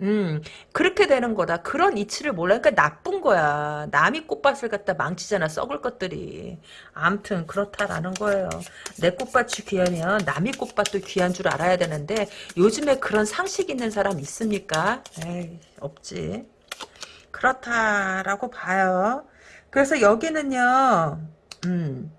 음, 그렇게 되는 거다. 그런 이치를 몰라. 그러니까 나쁜 거야. 남이 꽃밭을 갖다 망치잖아. 썩을 것들이. 암튼 그렇다라는 거예요. 내 꽃밭이 귀하면 남이 꽃밭도 귀한 줄 알아야 되는데 요즘에 그런 상식 있는 사람 있습니까? 에이, 없지. 그렇다라고 봐요. 그래서 여기는요. 음,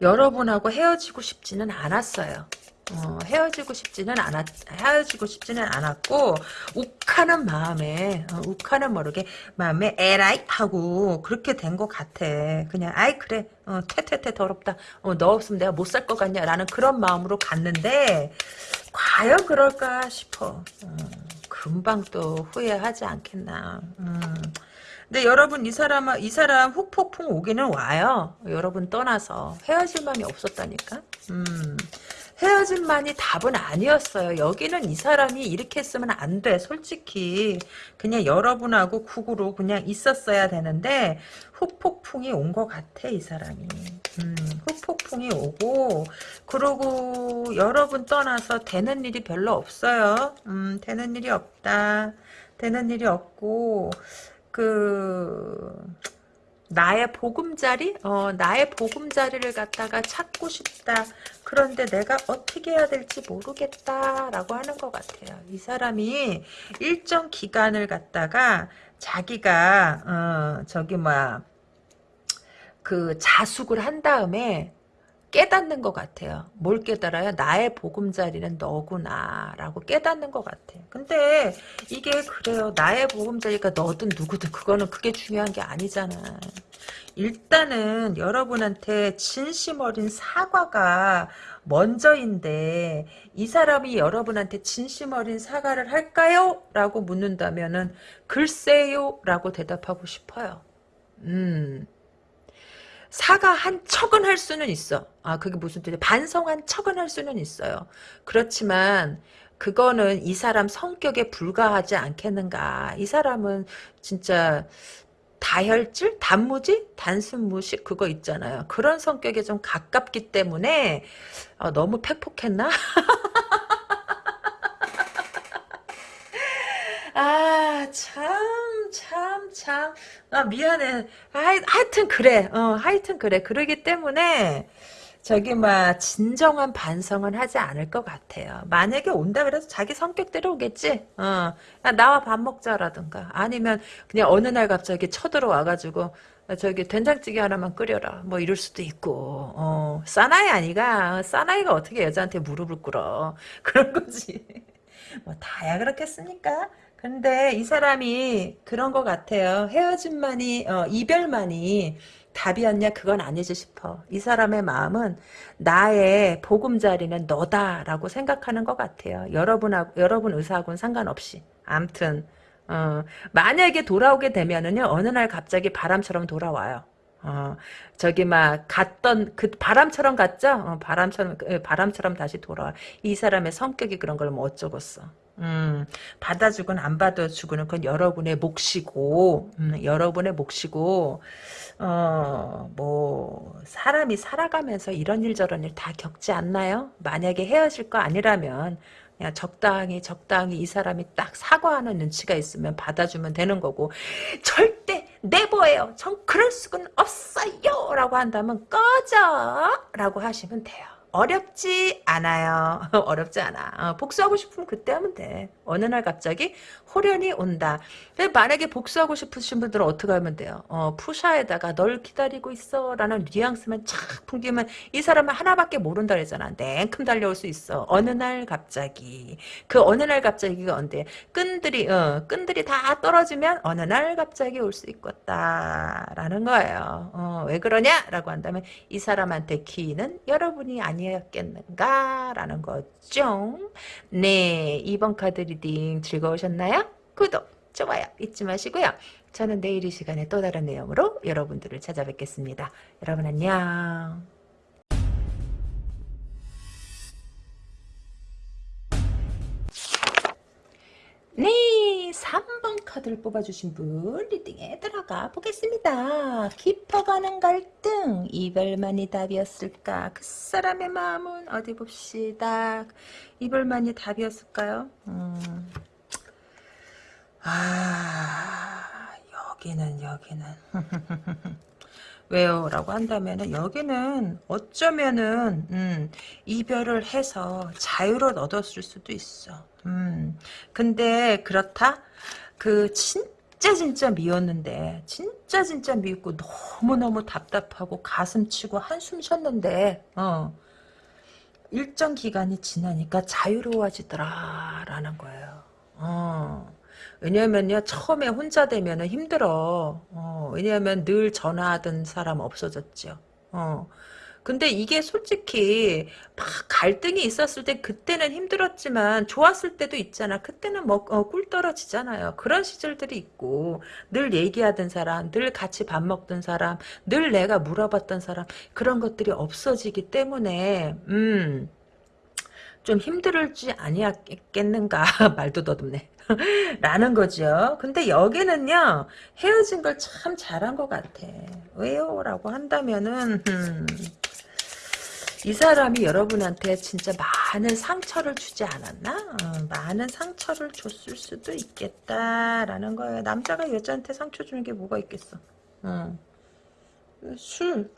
여러분하고 헤어지고 싶지는 않았어요. 어, 헤어지고 싶지는 않았 헤어지고 싶지는 않았고 욱하는 마음에 어, 욱하는 모르게 마음에 에라이? 하고 그렇게 된 것 같아. 그냥 아이 그래. 어, 퇴퇴퇴 더럽다. 어, 너 없으면 내가 못 살 것 같냐? 라는 그런 마음으로 갔는데 과연 그럴까 싶어. 어, 금방 또 후회하지 않겠나. 음. 근데 여러분 이 사람 이 사람 훅폭풍 오기는 와요. 여러분 떠나서. 헤어질 마음이 없었다니까. 음. 헤어짐만이 답은 아니었어요. 여기는 이 사람이 이렇게 했으면 안 돼. 솔직히 그냥 여러분하고 국으로 그냥 있었어야 되는데 후폭풍이 온 것 같아 이 사람이. 음, 후폭풍이 오고 그러고 여러분 떠나서 되는 일이 별로 없어요. 음, 되는 일이 없다. 되는 일이 없고 그 나의 보금자리? 어, 나의 보금자리를 갖다가 찾고 싶다. 그런데 내가 어떻게 해야 될지 모르겠다라고 하는 것 같아요. 이 사람이 일정 기간을 갖다가 자기가 어, 저기 뭐야 그 자숙을 한 다음에 깨닫는 것 같아요. 뭘 깨달아요? 나의 보금자리는 너구나 라고 깨닫는 것 같아요. 근데 이게 그래요. 나의 보금자리가 너든 누구든 그거는 그게 중요한 게 아니잖아. 일단은 여러분한테 진심 어린 사과가 먼저인데 이 사람이 여러분한테 진심 어린 사과를 할까요? 라고 묻는다면 은 글쎄요 라고 대답하고 싶어요. 음... 사과한 척은 할 수는 있어. 아, 그게 무슨 뜻이야? 반성한 척은 할 수는 있어요. 그렇지만, 그거는 이 사람 성격에 불과하지 않겠는가. 이 사람은 진짜 다혈질? 단무지? 단순무식? 그거 있잖아요. 그런 성격에 좀 가깝기 때문에, 어, 너무 팩폭했나? 아, 참, 참, 참. 아, 미안해. 하이, 하여튼 그래. 어, 하여튼 그래. 그러기 때문에, 저기, 막, 진정한 반성은 하지 않을 것 같아요. 만약에 온다 그래서 자기 성격대로 오겠지? 어, 야, 나와 밥 먹자라든가. 아니면, 그냥 어느 날 갑자기 쳐들어와가지고, 저기 된장찌개 하나만 끓여라 뭐 이럴 수도 있고 어 사나이 아니가 사나이가 어떻게 여자한테 무릎을 꿇어 그런 거지 뭐 다야 그렇겠습니까 근데 이 사람이 그런 것 같아요. 헤어짐만이 어, 이별만이 답이었냐 그건 아니지 싶어. 이 사람의 마음은 나의 보금자리는 너다라고 생각하는 것 같아요. 여러분하고 여러분 의사하고는 상관없이. 암튼 어, 만약에 돌아오게 되면은요 어느 날 갑자기 바람처럼 돌아와요. 어, 저기 막 갔던 그 바람처럼 갔죠? 어, 바람처럼 그, 바람처럼 다시 돌아와. 이 사람의 성격이 그런 걸 뭐 어쩌겠어. 음, 받아주건 안 받아주고는 그건 여러분의 몫이고, 음, 여러분의 몫이고, 어, 뭐, 사람이 살아가면서 이런 일 저런 일 다 겪지 않나요? 만약에 헤어질 거 아니라면, 그냥 적당히 적당히 이 사람이 딱 사과하는 눈치가 있으면 받아주면 되는 거고 절대 내보예요. 전 그럴 수는 없어요. 라고 한다면 꺼져. 라고 하시면 돼요. 어렵지 않아요. 어렵지 않아. 어, 복수하고 싶으면 그때 하면 돼. 어느 날 갑자기 호련이 온다. 만약에 복수하고 싶으신 분들은 어떻게 하면 돼요? 어, 푸샤에다가 널 기다리고 있어 라는 뉘앙스만 착 풍기면 이 사람은 하나밖에 모른다 그랬잖아. 냉큼 달려올 수 있어. 어느 날 갑자기. 그 어느 날 갑자기가 언제? 끈들이 어, 끈들이 다 떨어지면 어느 날 갑자기 올 수 있겠다 라는 거예요. 어, 왜 그러냐? 라고 한다면 이 사람한테 키는 여러분이 아니었겠는가? 라는 거죠. 네, 2번 카드 reading 즐거우셨나요? 구독, 좋아요 잊지 마시고요. 저는 내일 이 시간에 또 다른 내용으로 여러분들을 찾아뵙겠습니다. 여러분 안녕. 네, 3번 카드를 뽑아주신 분 reading에 들어가 보겠습니다. 깊어가는 갈등, 이별만이 답이었을까? 그 사람의 마음은 어디 봅시다. 이별만이 답이었을까요? 음. 아, 여기는, 여기는. 왜요? 라고 한다면은 여기는 어쩌면은 음, 이별을 해서 자유를 얻었을 수도 있어. 음, 근데 그렇다? 그 진짜 진짜 미웠는데 진짜 진짜 미웠고 너무너무 답답하고 가슴 치고 한숨 쉬었는데 어, 일정 기간이 지나니까 자유로워지더라 라는 거예요. 어. 왜냐면요 처음에 혼자 되면 힘들어. 어, 왜냐하면 늘 전화하던 사람 없어졌죠. 어. 근데 이게 솔직히 막 갈등이 있었을 때 그때는 힘들었지만 좋았을 때도 있잖아. 그때는 뭐꿀 어, 떨어지잖아요. 그런 시절들이 있고 늘 얘기하던 사람 늘 같이 밥 먹던 사람 늘 내가 물어봤던 사람 그런 것들이 없어지기 때문에 음 좀 힘들지 아니었겠는가? 말도 더듬네 라는 거죠. 근데 여기는요 헤어진 걸 참 잘한 것 같아. 왜요? 라고 한다면은 음, 이 사람이 여러분한테 진짜 많은 상처를 주지 않았나? 어, 많은 상처를 줬을 수도 있겠다라는 거예요. 남자가 여자한테 상처 주는 게 뭐가 있겠어? 어. 술.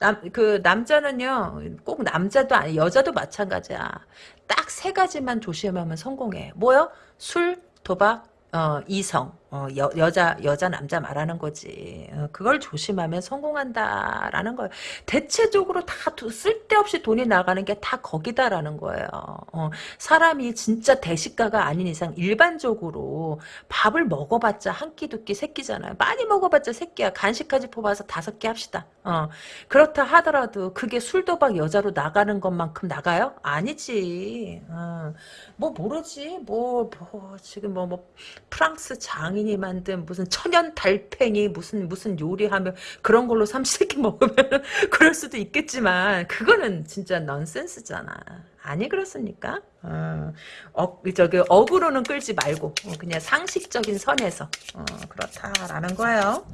남, 그, 남자는요, 꼭 남자도 아니, 여자도 마찬가지야. 딱 세 가지만 조심하면 성공해. 뭐요? 술, 도박, 어, 이성, 어, 여, 여자, 여자, 남자 말하는 거지. 어, 그걸 조심하면 성공한다라는 거예요. 대체적으로 다 도, 쓸데없이 돈이 나가는 게 다 거기다라는 거예요. 어, 사람이 진짜 대식가가 아닌 이상 일반적으로 밥을 먹어봤자 한 끼, 두 끼, 세 끼잖아요. 많이 먹어봤자 세 끼야. 간식까지 뽑아서 다섯 끼 합시다. 어, 그렇다 하더라도 그게 술도박 여자로 나가는 것만큼 나가요? 아니지. 어, 뭐 모르지. 뭐, 뭐 지금 뭐, 뭐 프랑스 장인 이 만든 무슨 천연 달팽이 무슨 무슨 요리하면 그런 걸로 삼시세끼 먹으면 그럴 수도 있겠지만 그거는 진짜 넌센스잖아. 아니 그렇습니까? 어, 어 저기 억으로는 끌지 말고 어, 그냥 상식적인 선에서 어, 그렇다라는 거예요.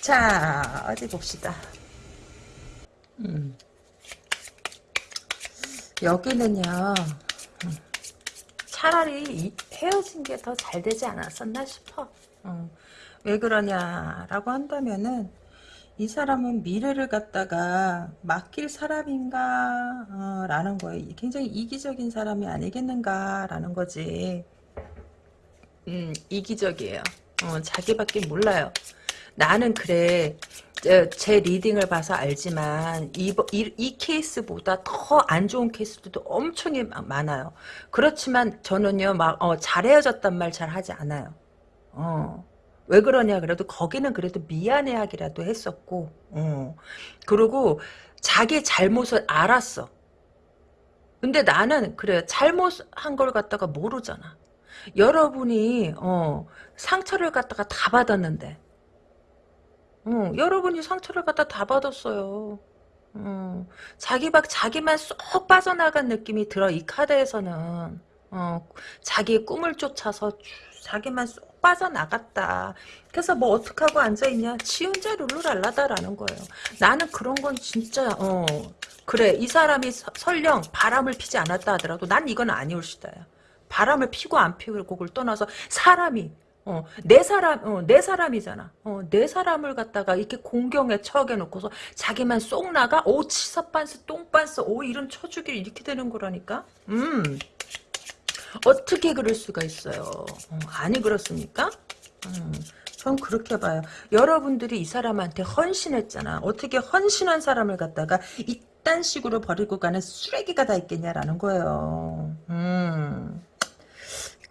자 어디 봅시다. 음. 여기는요. 음. 차라리 헤어진 게 더 잘 되지 않았었나 싶어. 어. 왜 그러냐라고 한다면은 이 사람은 미래를 갖다가 맡길 사람인가 어, 라는 거예요. 굉장히 이기적인 사람이 아니겠는가 라는 거지. 음, 이기적이에요. 어, 자기밖에 몰라요. 나는 그래 제 리딩을 봐서 알지만 이, 이, 이 케이스보다 더 안 좋은 케이스도 엄청 많아요. 그렇지만 저는요 막 어, 잘 헤어졌단 말 잘 하지 않아요. 어. 왜 그러냐 그래도 거기는 그래도 미안해하기라도 했었고 어. 그리고 자기 잘못을 알았어. 근데 나는 그래 잘못한 걸 갖다가 모르잖아. 여러분이 어, 상처를 갖다가 다 받았는데 어, 여러분이 상처를 갖다 다 받았어요. 어, 자기 박 자기만 쏙 빠져나간 느낌이 들어 이 카드에서는 어, 자기의 꿈을 쫓아서 자기만 쏙 빠져나갔다. 그래서 뭐 어떡하고 앉아있냐. 지 혼자 룰루랄라다라는 거예요. 나는 그런 건 진짜 어 그래 이 사람이 서, 설령 바람을 피지 않았다 하더라도 난 이건 아니올 시다야. 바람을 피고 안 피고 그걸 떠나서 사람이 어, 내 사람, 어, 내 사람이잖아. 어, 내 사람을 갖다가 이렇게 공경에 처하게 놓고서 자기만 쏙 나가? 오, 치사반스, 똥반스, 오, 이런 처주기 이렇게 되는 거라니까? 음. 어떻게 그럴 수가 있어요? 어, 아니, 그렇습니까? 음. 전 그렇게 봐요. 여러분들이 이 사람한테 헌신했잖아. 어떻게 헌신한 사람을 갖다가 이딴 식으로 버리고 가는 쓰레기가 다 있겠냐라는 거예요. 음.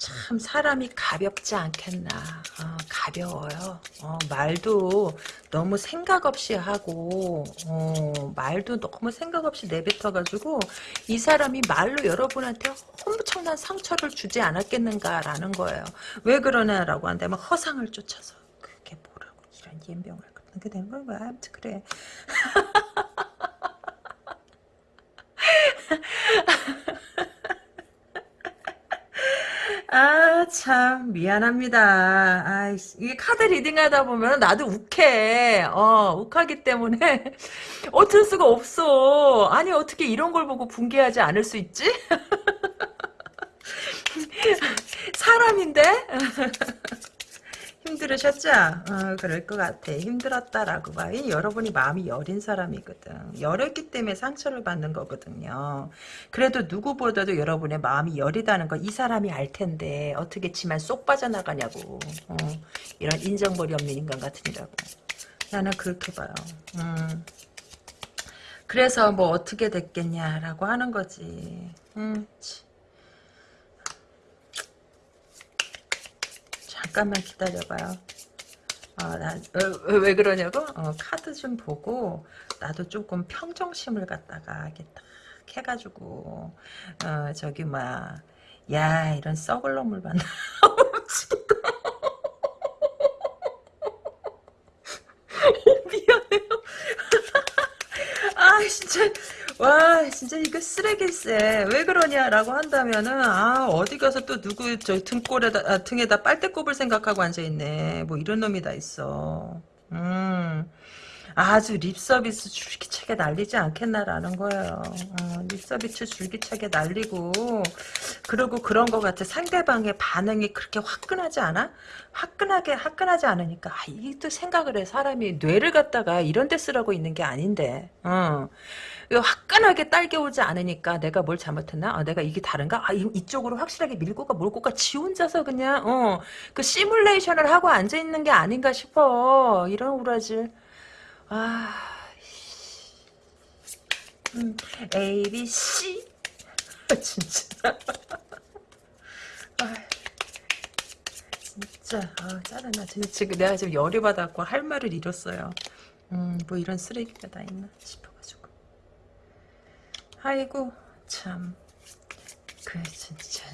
참 사람이 가볍지 않겠나. 어, 가벼워요. 어, 말도 너무 생각 없이 하고 어, 말도 너무 생각 없이 내뱉어 가지고 이 사람이 말로 여러분한테 엄청난 상처를 주지 않았겠는가라는 거예요. 왜 그러냐라고 한다면 허상을 쫓아서 그게 뭐라고 이런 염병을 그렇게 된 거야 아무튼 그래 아, 참, 미안합니다. 아, 이 카드 reading 하다 보면 나도 욱해. 어, 욱하기 때문에 어쩔 수가 없어. 아니, 어떻게 이런 걸 보고 분개하지 않을 수 있지? 사람인데? 힘들으셨죠? 어, 그럴 것 같아. 힘들었다라고 봐. 이 여러분이 마음이 여린 사람이거든. 여렸기 때문에 상처를 받는 거거든요. 그래도 누구보다도 여러분의 마음이 여리다는 걸이 사람이 알 텐데 어떻게 치만 쏙 빠져나가냐고. 어, 이런 인정머리 없는 인간 같으니라고. 나는 그렇게 봐요. 음. 그래서 뭐 어떻게 됐겠냐라고 하는 거지. 음, 잠깐만 기다려봐요. 어, 나, 어, 왜 그러냐고? 어, 카드 좀 보고 나도 조금 평정심을 갖다가 이렇게 딱 해가지고 어, 저기 뭐야 야 이런 썩을 놈을 만나 미안해요 아 진짜 와 진짜 이거 쓰레기세. 왜 그러냐라고 한다면은 아 어디 가서 또 누구 저 등골에다 아, 등에다 빨대 꼽을 생각하고 앉아 있네. 뭐 이런 놈이 다 있어. 음 아주 립서비스 줄기차게 날리지 않겠나라는 거예요. 어, 립서비스 줄기차게 날리고 그리고 그런 것 같아. 상대방의 반응이 그렇게 화끈하지 않아? 화끈하게 화끈하지 않으니까 아, 이게 또 생각을 해. 사람이 뇌를 갖다가 이런 데 쓰라고 있는 게 아닌데. 어. 화끈하게 딸겨오지 않으니까 내가 뭘 잘못했나? 아, 내가 이게 다른가? 아, 이, 쪽으로 확실하게 밀고 가, 몰고 가. 지 혼자서 그냥, 어, 그 시뮬레이션을 하고 앉아있는 게 아닌가 싶어. 이런 우라질. 아, 음, A, B, C. 진짜. 아, 진짜, 아, 짜증나. 지금 내가 지금 열이 받았고 할 말을 잃었어요. 음, 뭐 이런 쓰레기가 다 있나 싶어가지고. 아이고, 참. 그, 진짜.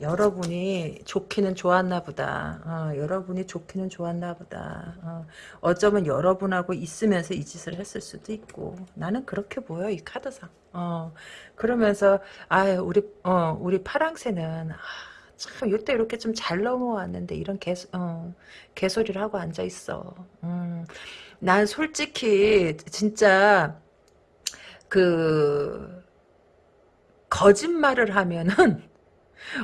여러분이 좋기는 좋았나 보다. 어, 여러분이 좋기는 좋았나 보다. 어, 쩌면 여러분하고 있으면서 이 짓을 했을 수도 있고 나는 그렇게 보여 이 카드상. 어, 그러면서 아 우리 어, 우리 파랑새는 아, 참 이때 이렇게 좀 잘 넘어왔는데 이런 개 어, 개소리를 하고 앉아 있어. 음, 난 솔직히 진짜 그 거짓말을 하면은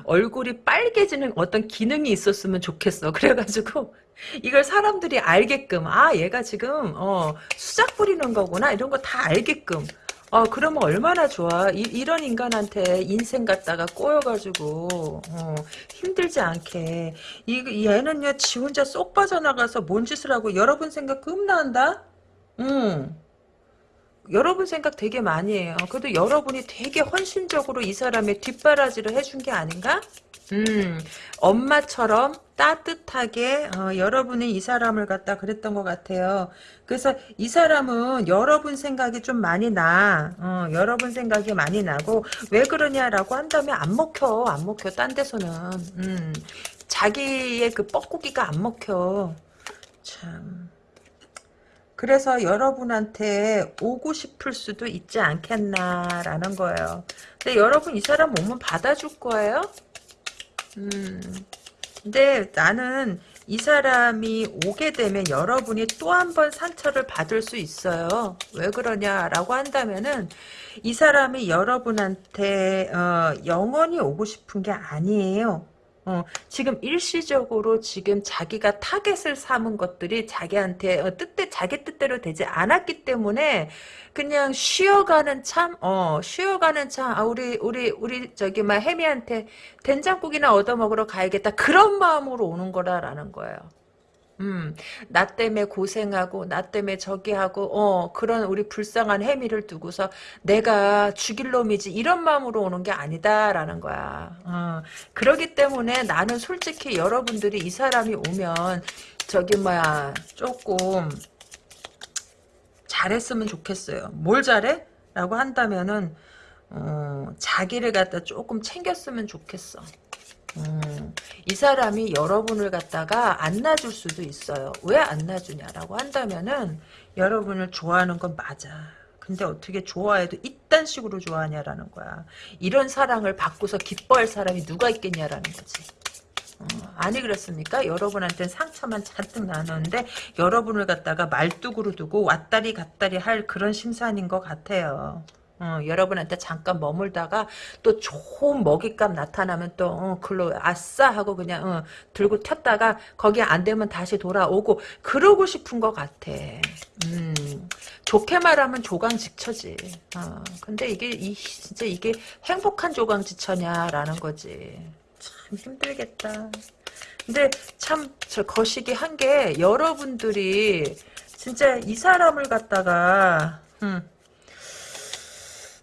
얼굴이 빨개지는 어떤 기능이 있었으면 좋겠어. 그래가지고 이걸 사람들이 알게끔 아 얘가 지금 어, 수작 부리는 거구나 이런 거 다 알게끔 어 그러면 얼마나 좋아 이, 런 인간한테 인생 갖다가 꼬여가지고 어, 힘들지 않게 이 얘는요 지 혼자 쏙 빠져나가서 뭔 짓을 하고 여러분 생각 금나한다 음. 여러분 생각 되게 많이 해요. 그래도 여러분이 되게 헌신적으로 이 사람의 뒷바라지를 해준 게 아닌가? 음, 엄마처럼 따뜻하게 어, 여러분이 이 사람을 갖다 그랬던 것 같아요. 그래서 이 사람은 여러분 생각이 좀 많이 나. 어, 여러분 생각이 많이 나고 왜 그러냐라고 한다면 안 먹혀. 안 먹혀. 딴 데서는. 음, 자기의 그 뻐꾸기가 안 먹혀. 참. 그래서 여러분한테 오고 싶을 수도 있지 않겠나라는 거예요. 근데 여러분 이 사람 오면 받아줄 거예요? 음. 근데 나는 이 사람이 오게 되면 여러분이 또 한 번 상처를 받을 수 있어요. 왜 그러냐라고 한다면은 이 사람이 여러분한테 어, 영원히 오고 싶은 게 아니에요. 어, 지금 일시적으로 지금 자기가 타겟을 삼은 것들이 자기한테 어, 뜻대 자기 뜻대로 되지 않았기 때문에 그냥 쉬어가는 참, 어, 쉬어가는 참, 아, 우리, 우리, 우리, 저기, 막, 혜미한테 된장국이나 얻어 먹으러 가야겠다. 그런 마음으로 오는 거라라는 거예요. 음, 나 때문에 고생하고, 나 때문에 저기 하고, 어, 그런 우리 불쌍한 혜미를 두고서 내가 죽일 놈이지, 이런 마음으로 오는 게 아니다라는 거야. 어, 그러기 때문에 나는 솔직히 여러분들이 이 사람이 오면, 저기, 뭐야, 조금, 잘했으면 좋겠어요. 뭘 잘해? 라고 한다면은, 어, 자기를 갖다 조금 챙겼으면 좋겠어. 음, 이 사람이 여러분을 갖다가 안 놔줄 수도 있어요. 왜 안 놔주냐라고 한다면은 여러분을 좋아하는 건 맞아. 근데 어떻게 좋아해도 이딴 식으로 좋아하냐라는 거야. 이런 사랑을 받고서 기뻐할 사람이 누가 있겠냐라는 거지. 어, 아니 그렇습니까? 여러분한테는 상처만 잔뜩 나눴는데 여러분을 갖다가 말뚝으로 두고 왔다리 갔다리 할 그런 심산인 것 같아요. 어, 여러분한테 잠깐 머물다가 또 좋은 먹잇감 나타나면 또 어, 글로 아싸 하고 그냥 어, 들고 튀었다가 거기 안 되면 다시 돌아오고 그러고 싶은 것 같아. 음, 좋게 말하면 조강지처지. 어, 근데 이게 이, 진짜 이게 행복한 조강지처냐라는 거지. 참 힘들겠다. 근데 참 저 거시기 한 게 여러분들이 진짜 이 사람을 갖다가 음,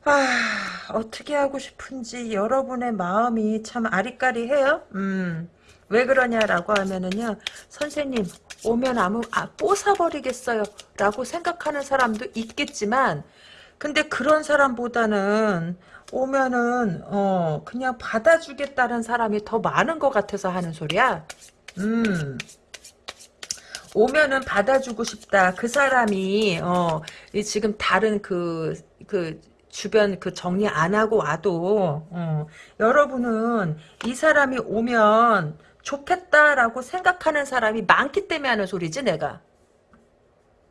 아, 어떻게 하고 싶은지 여러분의 마음이 참 아리까리해요. 음, 왜 그러냐라고 하면은요, 선생님 오면 아무 아 뽀사버리겠어요. 라고 생각하는 사람도 있겠지만, 근데 그런 사람보다는 오면은 어 그냥 받아주겠다는 사람이 더 많은 것 같아서 하는 소리야. 음. 오면은 받아주고 싶다. 그 사람이 어 지금 다른 그그 그 주변 그 정리 안 하고 와도 어, 여러분은 이 사람이 오면 좋겠다라고 생각하는 사람이 많기 때문에 하는 소리지 내가.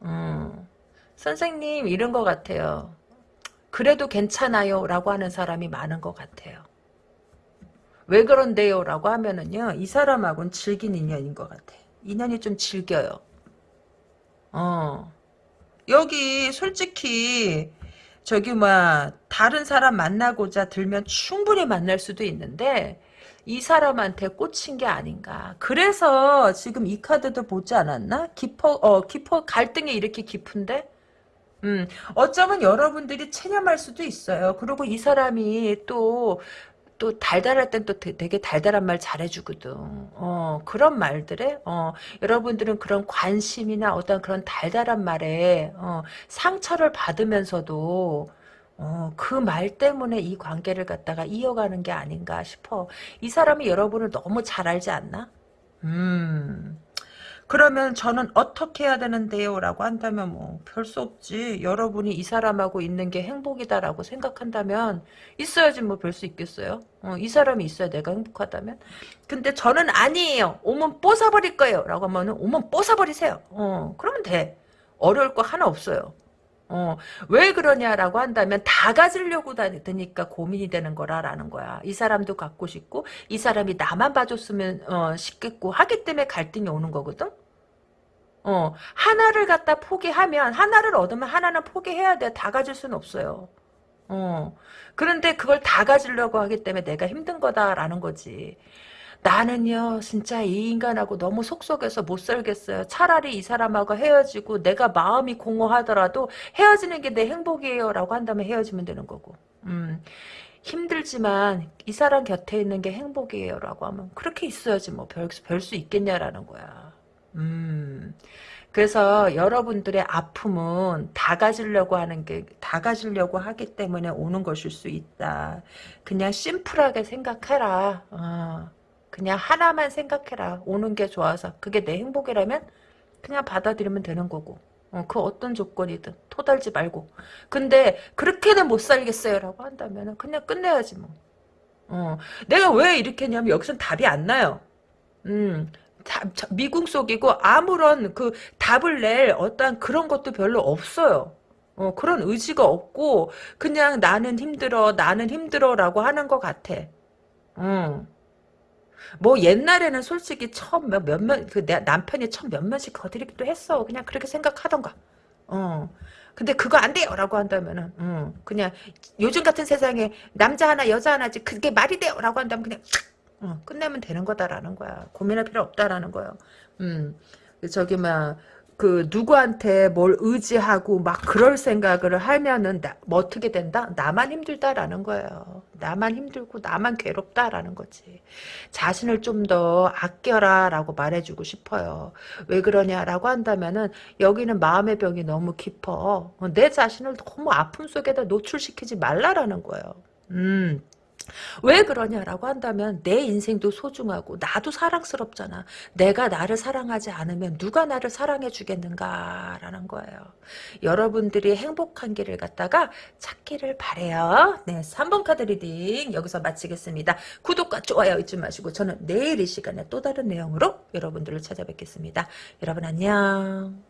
어, 선생님 이런 것 같아요. 그래도 괜찮아요 라고 하는 사람이 많은 것 같아요. 왜 그런데요 라고 하면은요 이 사람하고는 즐긴 인연인 것 같아. 인연이 좀 즐겨요. 어 여기 솔직히 저기 뭐 다른 사람 만나고자 들면 충분히 만날 수도 있는데 이 사람한테 꽂힌 게 아닌가. 그래서 지금 이 카드도 보지 않았나? 깊어 어 깊어 갈등이 이렇게 깊은데 음, 어쩌면 여러분들이 체념할 수도 있어요. 그리고 이 사람이 또, 또 달달할 땐 또 되게 달달한 말 잘해주거든. 어, 그런 말들에, 어, 여러분들은 그런 관심이나 어떤 그런 달달한 말에, 어, 상처를 받으면서도, 어, 그 말 때문에 이 관계를 갖다가 이어가는 게 아닌가 싶어. 이 사람이 여러분을 너무 잘 알지 않나? 음. 그러면 저는 어떻게 해야 되는데요? 라고 한다면 뭐 별 수 없지. 여러분이 이 사람하고 있는 게 행복이다라고 생각한다면 있어야지 뭐 별 수 있겠어요? 어, 이 사람이 있어야 내가 행복하다면? 근데 저는 아니에요. 오면 뽀사버릴 거예요. 라고 하면 오면 뽀사버리세요. 어, 그러면 돼. 어려울 거 하나 없어요. 어, 왜 그러냐라고 한다면 다 가지려고 다니까 고민이 되는 거라라는 거야. 이 사람도 갖고 싶고 이 사람이 나만 봐줬으면 어, 싶겠고 하기 때문에 갈등이 오는 거거든. 어, 하나를 갖다 포기하면 하나를 얻으면 하나는 포기해야 돼. 다 가질 수는 없어요. 어. 그런데 그걸 다 가지려고 하기 때문에 내가 힘든 거다라는 거지. 나는요 진짜 이 인간하고 너무 속속해서 못 살겠어요. 차라리 이 사람하고 헤어지고 내가 마음이 공허하더라도 헤어지는 게 내 행복이에요 라고 한다면 헤어지면 되는 거고 음, 힘들지만 이 사람 곁에 있는 게 행복이에요 라고 하면 그렇게 있어야지 뭐 별 수 있겠냐라는 거야. 음. 그래서 여러분들의 아픔은 다 가지려고 하는 게, 다 가지려고 하기 때문에 오는 것일 수 있다. 그냥 심플하게 생각해라. 어. 그냥 하나만 생각해라. 오는 게 좋아서. 그게 내 행복이라면 그냥 받아들이면 되는 거고. 어, 그 어떤 조건이든 토달지 말고. 근데 그렇게는 못 살겠어요 라고 한다면 그냥 끝내야지 뭐. 어, 내가 왜 이렇게 했냐면 여기선 답이 안 나요. 음, 미궁 속이고 아무런 그 답을 낼 어떠한 그런 것도 별로 없어요. 어, 그런 의지가 없고 그냥 나는 힘들어 나는 힘들어 라고 하는 것 같아. 어. 뭐 옛날에는 솔직히 처음 몇, 몇몇 그내 남편이 처음 몇 몇씩 거드리기도 했어. 그냥 그렇게 생각하던가. 어. 근데 그거 안 돼요라고 한다면은 음, 그냥 요즘 같은 세상에 남자 하나 여자 하나지 그게 말이 돼요라고 한다면 그냥 어, 끝내면 되는 거다라는 거야. 고민할 필요 없다라는 거예요. 음. 저기 막 그 누구한테 뭘 의지하고 막 그럴 생각을 하면은 나, 뭐 어떻게 된다? 나만 힘들다라는 거예요. 나만 힘들고 나만 괴롭다라는 거지. 자신을 좀 더 아껴라라고 말해주고 싶어요. 왜 그러냐라고 한다면은 여기는 마음의 병이 너무 깊어. 내 자신을 너무 아픔 속에다 노출시키지 말라라는 거예요. 음. 왜 그러냐라고 한다면 내 인생도 소중하고 나도 사랑스럽잖아. 내가 나를 사랑하지 않으면 누가 나를 사랑해 주겠는가라는 거예요. 여러분들이 행복한 길을 갖다가 찾기를 바래요. 네, 3번 카드 reading 여기서 마치겠습니다. 구독과 좋아요 잊지 마시고 저는 내일 이 시간에 또 다른 내용으로 여러분들을 찾아뵙겠습니다. 여러분 안녕.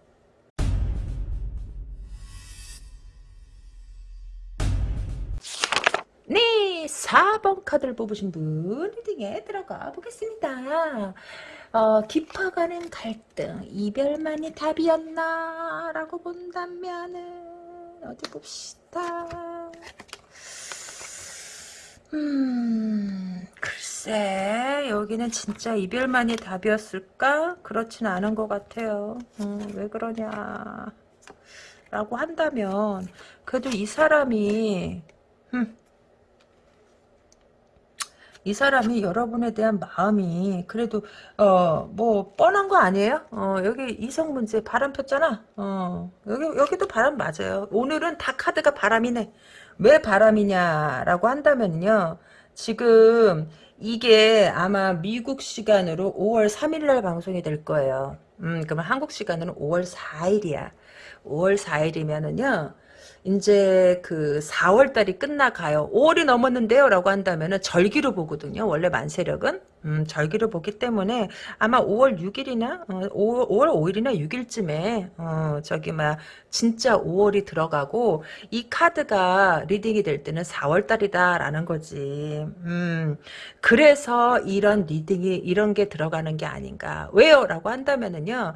네, 4번 카드를 뽑으신 분 리딩에 들어가 보겠습니다. 어, 깊어가는 갈등, 이별만이 답이었나? 라고 본다면은, 어디 봅시다. 음, 글쎄, 여기는 진짜 이별만이 답이었을까? 그렇진 않은 것 같아요. 음, 왜 그러냐. 라고 한다면, 그래도 이 사람이, 음, 이 사람이 여러분에 대한 마음이 그래도 어 뭐 뻔한 거 아니에요? 어 여기 이성 문제 바람 폈잖아. 어 여기 여기도 바람 맞아요. 오늘은 다 카드가 바람이네. 왜 바람이냐라고 한다면요. 지금 이게 아마 미국 시간으로 5월 3일 날 방송이 될 거예요. 음, 그러면 한국 시간으로 5월 4일이야. 5월 4일이면은요. 이제 그 4월 달이 끝나가요. 5월이 넘었는데요. 라고 한다면은 절기로 보거든요. 원래 만세력은. 음, 절기로 보기 때문에 아마 5월 6일이나 어, 5, 5월 5일이나 6일쯤에 어, 저기 막 진짜 5월이 들어가고 이 카드가 reading이 될 때는 4월 달이다 라는 거지. 음, 그래서 이런 reading이 이런 게 들어가는 게 아닌가. 왜요? 라고 한다면은요.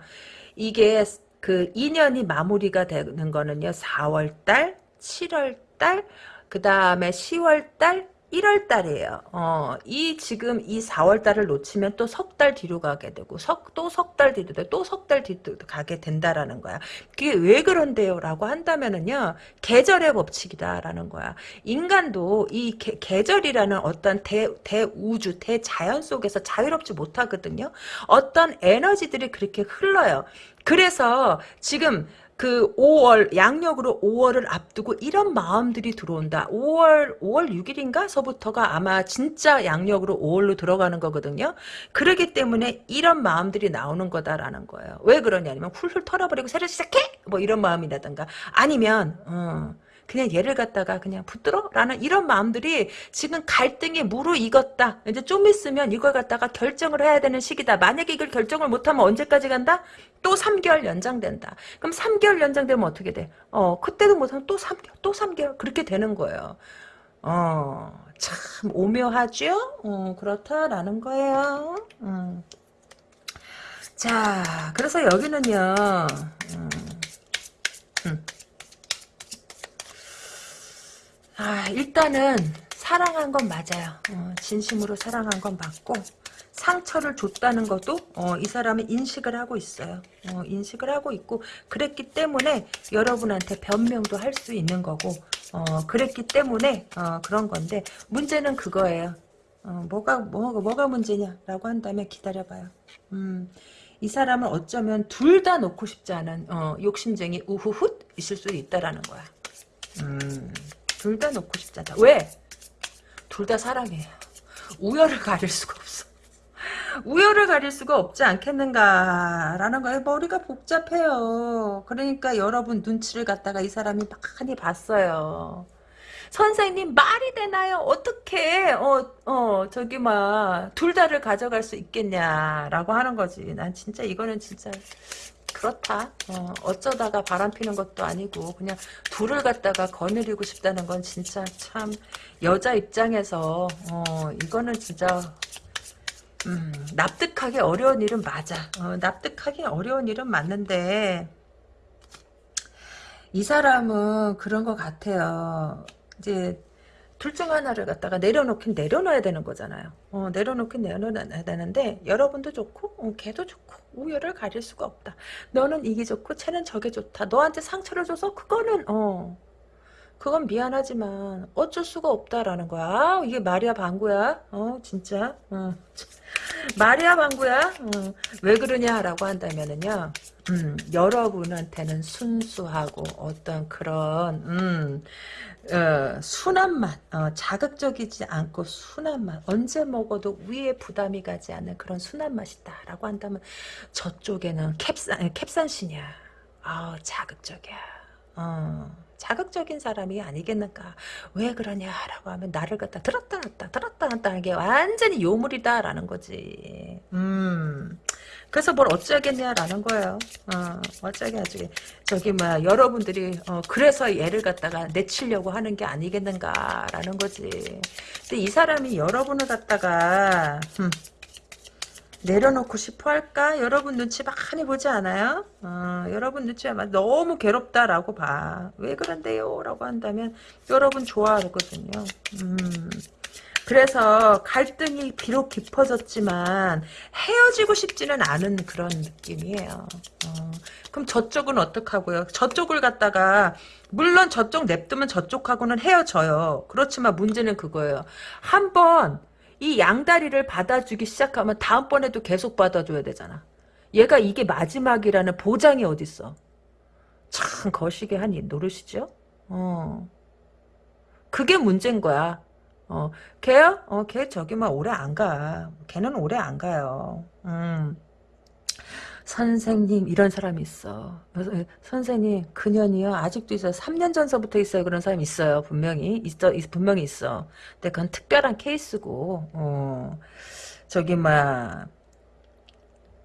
이게 그 인연이 마무리가 되는 거는요. 4월달, 7월달, 그 다음에 10월달, 1월 달이에요. 어, 이 지금 이 4월 달을 놓치면 또 석 달 뒤로 가게 되고 석또 석 달 뒤로 또석 달 뒤로 가게 된다라는 거야. 그게 왜 그런데요라고 한다면은요. 계절의 법칙이다라는 거야. 인간도 이 게, 계절이라는 어떤 대 대우주 대자연 속에서 자유롭지 못하거든요. 어떤 에너지들이 그렇게 흘러요. 그래서 지금 그 5월 양력으로 5월을 앞두고 이런 마음들이 들어온다. 5월 5월 6일인가서부터가 아마 진짜 양력으로 5월로 들어가는 거거든요. 그러기 때문에 이런 마음들이 나오는 거다라는 거예요. 왜 그러냐면 훌훌 털어버리고 새로 시작해 뭐 이런 마음이라든가 아니면 어, 그냥 얘를 갖다가 그냥 붙들어? 라는 이런 마음들이 지금 갈등이 무르익었다. 이제 좀 있으면 이걸 갖다가 결정을 해야 되는 시기다. 만약에 이걸 결정을 못하면 언제까지 간다? 또 3개월 연장된다. 그럼 3개월 연장되면 어떻게 돼? 어, 그때도 못하면 또 3개월, 또 3개월. 그렇게 되는 거예요. 어, 참 오묘하죠? 어, 그렇다라는 거예요. 음. 자, 그래서 여기는요, 음, 음. 아, 일단은 사랑한 건 맞아요. 어, 진심으로 사랑한 건 맞고 상처를 줬다는 것도 어, 이 사람은 인식을 하고 있어요. 어, 인식을 하고 있고 그랬기 때문에 여러분한테 변명도 할 수 있는 거고 어, 그랬기 때문에 어, 그런 건데 문제는 그거예요. 어, 뭐가 뭐, 뭐가 문제냐라고 한다면 기다려봐요. 음, 이 사람은 어쩌면 둘 다 놓고 싶지 않은 어, 욕심쟁이 우후훗 있을 수 있다라는 거야. 음. 둘 다 놓고 싶잖아. 왜? 둘 다 사랑해요. 우열을 가릴 수가 없어. 우열을 가릴 수가 없지 않겠는가라는 거예요. 머리가 복잡해요. 그러니까 여러분 눈치를 갖다가 이 사람이 많이 봤어요. 선생님 말이 되나요? 어떻게 어, 어, 저기 막 둘 다를 가져갈 수 있겠냐라고 하는 거지. 난 진짜 이거는 진짜 그렇다. 어, 어쩌다가 바람 피는 것도 아니고 그냥 둘을 갖다가 거느리고 싶다는 건 진짜 참 여자 입장에서 어, 이거는 진짜 음, 납득하기 어려운 일은 맞아. 어, 납득하기 어려운 일은 맞는데 이 사람은 그런 것 같아요. 이제 둘 중 하나를 갖다가 내려놓긴 내려놔야 되는 거잖아요. 어, 내려놓긴 내려놔야 되는데 여러분도 좋고 어, 걔도 좋고 우열을 가릴 수가 없다. 너는 이게 좋고 쟤는 저게 좋다. 너한테 상처를 줘서 그거는 어 그건 미안하지만 어쩔 수가 없다라는 거야. 아, 이게 마리아 방구야. 어 진짜. 어. 마리아 방구야. 어. 왜 그러냐라고 한다면은요. 음, 여러분한테는 순수하고 어떤 그런 음, 어, 순한 맛, 어, 자극적이지 않고 순한 맛, 언제 먹어도 위에 부담이 가지 않는 그런 순한 맛이다라고 한다면 저쪽에는 캡산, 캡산신이야. 아, 자극적이야. 어. 자극적인 사람이 아니겠는가. 왜 그러냐라고 하면 나를 갖다 들었다 놨다 들었다 놨다 하는 게 완전히 요물이다라는 거지. 음. 그래서 뭘 어쩌겠냐라는 거예요. 어, 어쩌겠지. 저기 뭐야 여러분들이 어, 그래서 얘를 갖다가 내치려고 하는 게 아니겠는가라는 거지. 근데 이 사람이 여러분을 갖다가 음, 내려놓고 싶어 할까? 여러분 눈치 많이 보지 않아요? 어, 여러분 눈치 막 너무 괴롭다라고 봐. 왜 그런데요? 라고 한다면 여러분 좋아하거든요. 음. 그래서 갈등이 비록 깊어졌지만 헤어지고 싶지는 않은 그런 느낌이에요. 어, 그럼 저쪽은 어떡하고요? 저쪽을 갖다가 물론 저쪽 냅두면 저쪽하고는 헤어져요. 그렇지만 문제는 그거예요. 한번 이 양다리를 받아주기 시작하면 다음번에도 계속 받아줘야 되잖아. 얘가 이게 마지막이라는 보장이 어딨어. 참 거시기 한 노릇이죠. 어. 그게 문제인 거야. 어, 걔요? 어, 걔 저기 막 오래 안 가. 걔는 오래 안 가요. 음. 선생님 이런 사람이 있어. 선생님 그년이요 아직도 있어요. 3년 전서부터 있어요. 그런 사람이 있어요. 분명히 있어 분명히 있어. 근데 그건 특별한 케이스고 어, 저기 막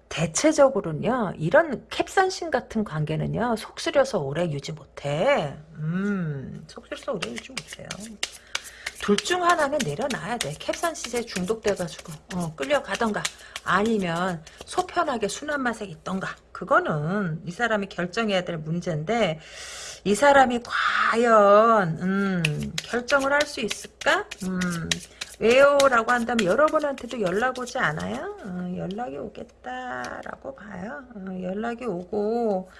대체적으로는요 이런 캡산신 같은 관계는요 속쓰려서 오래 유지 못해. 음 속쓰려서 오래 유지 못해요. 둘 중 하나는 내려놔야 돼. 캡산신에 중독돼가지고 어, 끌려가던가 아니면 소편하게 순한 맛에 있던가 그거는 이 사람이 결정해야 될 문제인데 이 사람이 과연 음, 결정을 할 수 있을까? 음, 왜요? 라고 한다면 여러분한테도 연락 오지 않아요? 어, 연락이 오겠다라고 봐요. 어, 연락이 오고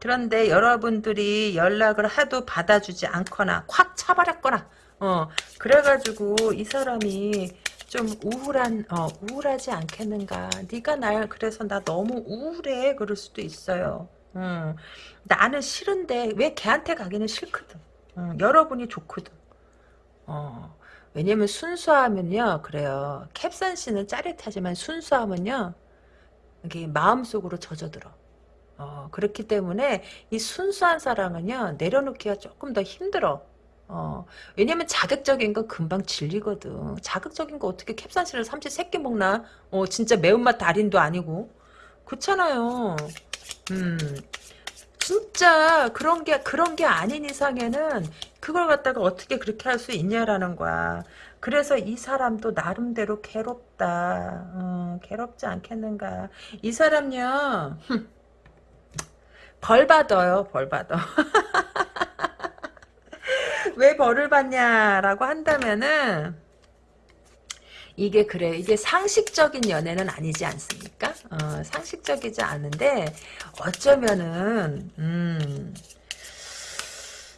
그런데 여러분들이 연락을 하도 받아주지 않거나 콱 차버렸거나 어 그래가지고 이 사람이 좀 우울한 어, 우울하지 않겠는가. 네가 날 그래서 나 너무 우울해 그럴 수도 있어요. 음, 나는 싫은데 왜 걔한테 가기는 싫거든. 음, 여러분이 좋거든. 어, 왜냐면 순수하면요 그래요. 캡산 씨는 짜릿하지만 순수하면요 이게 마음속으로 젖어들어. 어, 그렇기 때문에 이 순수한 사랑은요 내려놓기가 조금 더 힘들어 어, 왜냐면 자극적인 건 금방 질리거든. 자극적인 거 어떻게 캡사신을 삼시 세끼 먹나? 어, 진짜 매운맛 달인도 아니고. 그렇잖아요. 음. 진짜 그런 게 그런 게 아닌 이상에는 그걸 갖다가 어떻게 그렇게 할 수 있냐라는 거야. 그래서 이 사람도 나름대로 괴롭다. 어, 괴롭지 않겠는가. 이 사람요. 벌 받아요. 벌 받아. 왜 벌을 받냐라고 한다면은 이게 그래 이게 상식적인 연애는 아니지 않습니까? 어, 상식적이지 않은데 어쩌면은 음,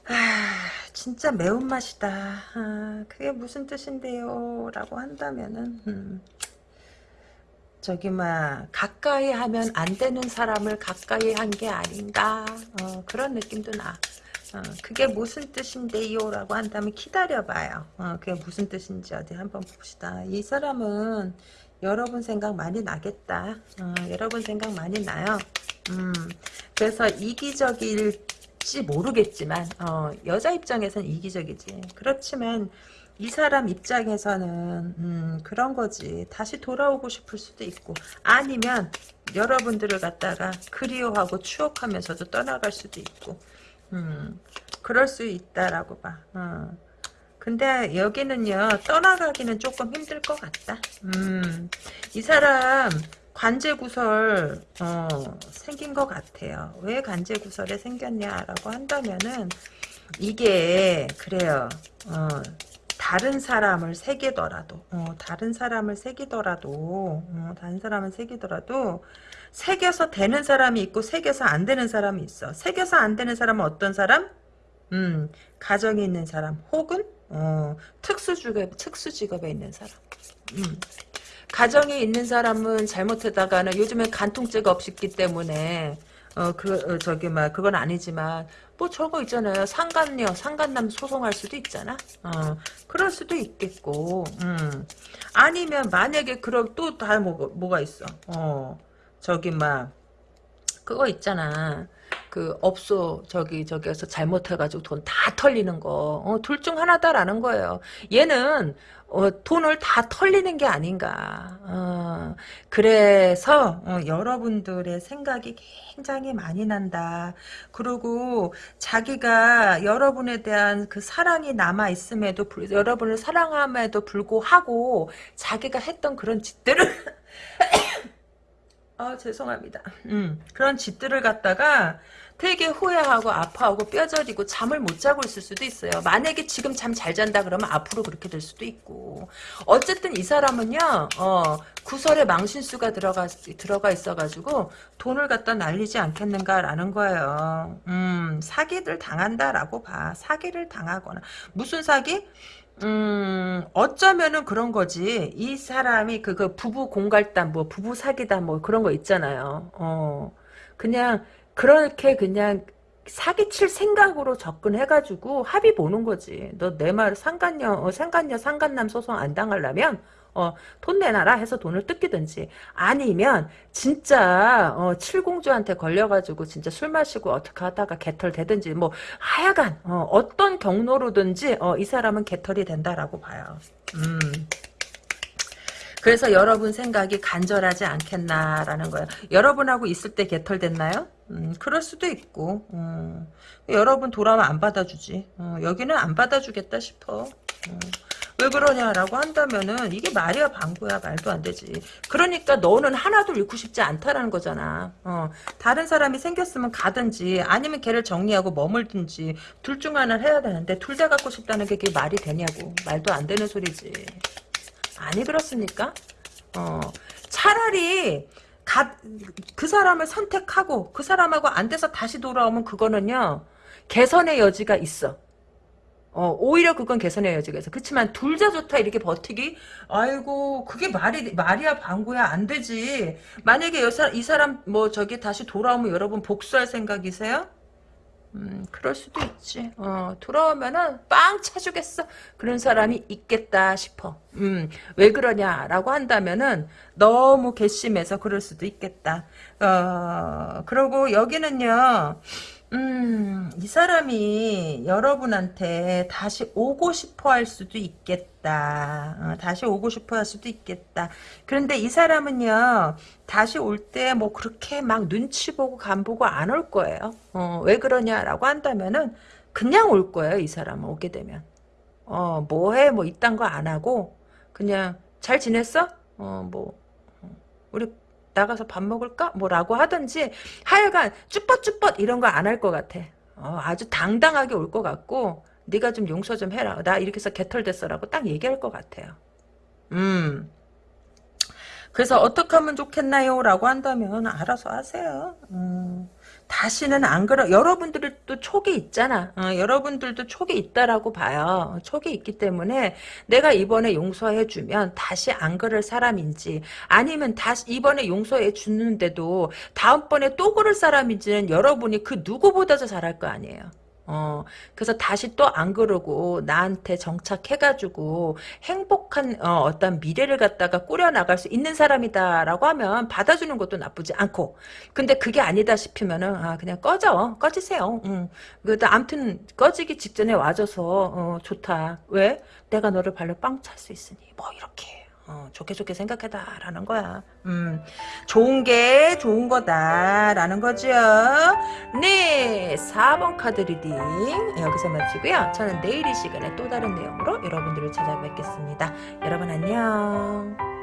아, 진짜 매운맛이다. 아, 그게 무슨 뜻인데요? 라고 한다면은 음, 저기 막 가까이 하면 안 되는 사람을 가까이 한 게 아닌가 어, 그런 느낌도 나. 어, 그게 무슨 뜻인데요? 라고 한다면 기다려봐요. 어, 그게 무슨 뜻인지 어디 한번 봅시다. 이 사람은 여러분 생각 많이 나겠다. 어, 여러분 생각 많이 나요. 음, 그래서 이기적일지 모르겠지만 어, 여자 입장에선 이기적이지. 그렇지만 이 사람 입장에서는 음, 그런 거지. 다시 돌아오고 싶을 수도 있고 아니면 여러분들을 갖다가 그리워하고 추억하면서도 떠나갈 수도 있고 음, 그럴 수 있다라고 봐. 어. 근데 여기는요 떠나가기는 조금 힘들 것 같다. 음, 이 사람 관제구설 어, 생긴 것 같아요. 왜 관제구설에 생겼냐라고 한다면은 이게 그래요. 어, 다른 사람을 새기더라도 어, 다른 사람을 새기더라도 어, 다른 사람을 새기더라도 새겨서 되는 사람이 있고 새겨서 안 되는 사람이 있어. 새겨서 안 되는 사람은 어떤 사람? 음, 가정에 있는 사람 혹은 어, 특수 직업, 특수 직업에 있는 사람. 음. 가정에 있는 사람은 잘못하다가는 요즘엔 간통죄가 없기 때문에 어, 그, 어, 저기, 막, 그건 아니지만, 뭐 저거 있잖아요. 상간녀, 상간남 소송할 수도 있잖아. 어, 그럴 수도 있겠고, 음. 아니면 만약에 그럼 또 다 뭐, 뭐가 있어. 어, 저기, 막, 그거 있잖아. 그 업소 저기 저기에서 잘못해가지고 돈 다 털리는 거. 어, 둘 중 하나다라는 거예요. 얘는 어, 돈을 다 털리는 게 아닌가. 어, 그래서 어, 여러분들의 생각이 굉장히 많이 난다. 그리고 자기가 여러분에 대한 그 사랑이 남아 있음에도 불, 여러분을 사랑함에도 불구하고 자기가 했던 그런 짓들을 아 죄송합니다. 음, 그런 짓들을 갖다가 되게 후회하고 아파하고 뼈저리고 잠을 못 자고 있을 수도 있어요. 만약에 지금 잠 잘 잔다 그러면 앞으로 그렇게 될 수도 있고. 어쨌든 이 사람은요, 어, 구설에 망신수가 들어가, 들어가 있어가지고 돈을 갖다 날리지 않겠는가라는 거예요. 음, 사기를 당한다라고 봐. 사기를 당하거나. 무슨 사기? 음, 어쩌면은 그런 거지. 이 사람이 그, 그 부부 공갈단, 뭐, 부부 사기다, 뭐, 그런 거 있잖아요. 어, 그냥, 그렇게 그냥 사기칠 생각으로 접근해가지고 합의 보는 거지. 너 내 말 상간녀, 어, 상간녀, 상간남 소송 안 당하려면 어, 돈 내놔라 해서 돈을 뜯기든지 아니면 진짜 어, 칠공주한테 걸려가지고 진짜 술 마시고 어떻게 하다가 개털 되든지 뭐 하여간 어, 떤 경로로든지 어, 이 사람은 개털이 된다라고 봐요. 음. 그래서 여러분 생각이 간절하지 않겠나라는 거예요. 여러분하고 있을 때 개털됐나요? 음, 그럴 수도 있고 음, 여러분 돌아오면 안 받아주지. 어, 여기는 안 받아주겠다 싶어. 어. 왜 그러냐라고 한다면은 이게 말이야 방구야 말도 안 되지. 그러니까 너는 하나도 잃고 싶지 않다라는 거잖아. 어, 다른 사람이 생겼으면 가든지 아니면 걔를 정리하고 머물든지 둘 중 하나를 해야 되는데 둘 다 갖고 싶다는 게 그게 말이 되냐고. 말도 안 되는 소리지. 아니 그렇습니까? 어, 차라리 가, 그 사람을 선택하고 그 사람하고 안 돼서 다시 돌아오면 그거는요 개선의 여지가 있어. 어, 오히려 그건 여지가 있어. 그렇지만 둘 다 좋다 이렇게 버티기? 아이고 그게 말이 말이야 방구야 안 되지. 만약에 여사, 이 사람 뭐 저기 다시 돌아오면 여러분 복수할 생각이세요? 음, 그럴 수도 있지. 어, 돌아오면은 빵 차주겠어. 그런 사람이 있겠다 싶어. 음, 왜 그러냐라고 한다면은 너무 괘씸해서 그럴 수도 있겠다. 어, 그리고 여기는요. 음, 이 사람이 여러분한테 다시 오고 싶어 할 수도 있겠다. 어, 다시 오고 싶어 할 수도 있겠다. 그런데 이 사람은요, 다시 올 때 뭐 그렇게 막 눈치 보고 간 보고 안 올 거예요. 어, 왜 그러냐라고 한다면은, 그냥 올 거예요, 이 사람은 오게 되면. 어, 뭐 해? 뭐 이딴 거 안 하고, 그냥, 잘 지냈어? 어, 뭐, 어, 우리 나가서 밥 먹을까? 뭐라고 하든지 하여간 쭈뼛쭈뼛 이런 거 안 할 것 같아. 어, 아주 당당하게 올 것 같고 네가 좀 용서 좀 해라. 나 이렇게 해서 개털됐어라고 딱 얘기할 것 같아요. 음. 그래서 어떻게 하면 좋겠나요? 라고 한다면 알아서 하세요. 음. 다시는 안 그러 여러분들도 촉이 있잖아. 어, 여러분들도 촉이 있다라고 봐요. 촉이 있기 때문에 내가 이번에 용서해 주면 다시 안 그럴 사람인지 아니면 다시 이번에 용서해 주는데도 다음번에 또 그럴 사람인지는 여러분이 그 누구보다도 잘할 거 아니에요 어, 그래서 다시 또 안 그러고 나한테 정착해가지고 행복한 어, 떤 미래를 갖다가 꾸려나갈 수 있는 사람이다라고 하면 받아주는 것도 나쁘지 않고 근데 그게 아니다 싶으면은 아 그냥 꺼져 꺼지세요. 응. 그래도 암튼 꺼지기 직전에 와줘서 어, 좋다. 왜? 내가 너를 발로 빵 찰 수 있으니 뭐 이렇게 어, 좋게 좋게 생각해다라는 거야. 음, 좋은 게 좋은 거다라는 거죠. 네, 4번 카드 reading 여기서 마치고요. 저는 내일 이 시간에 또 다른 내용으로 여러분들을 찾아뵙겠습니다. 여러분 안녕.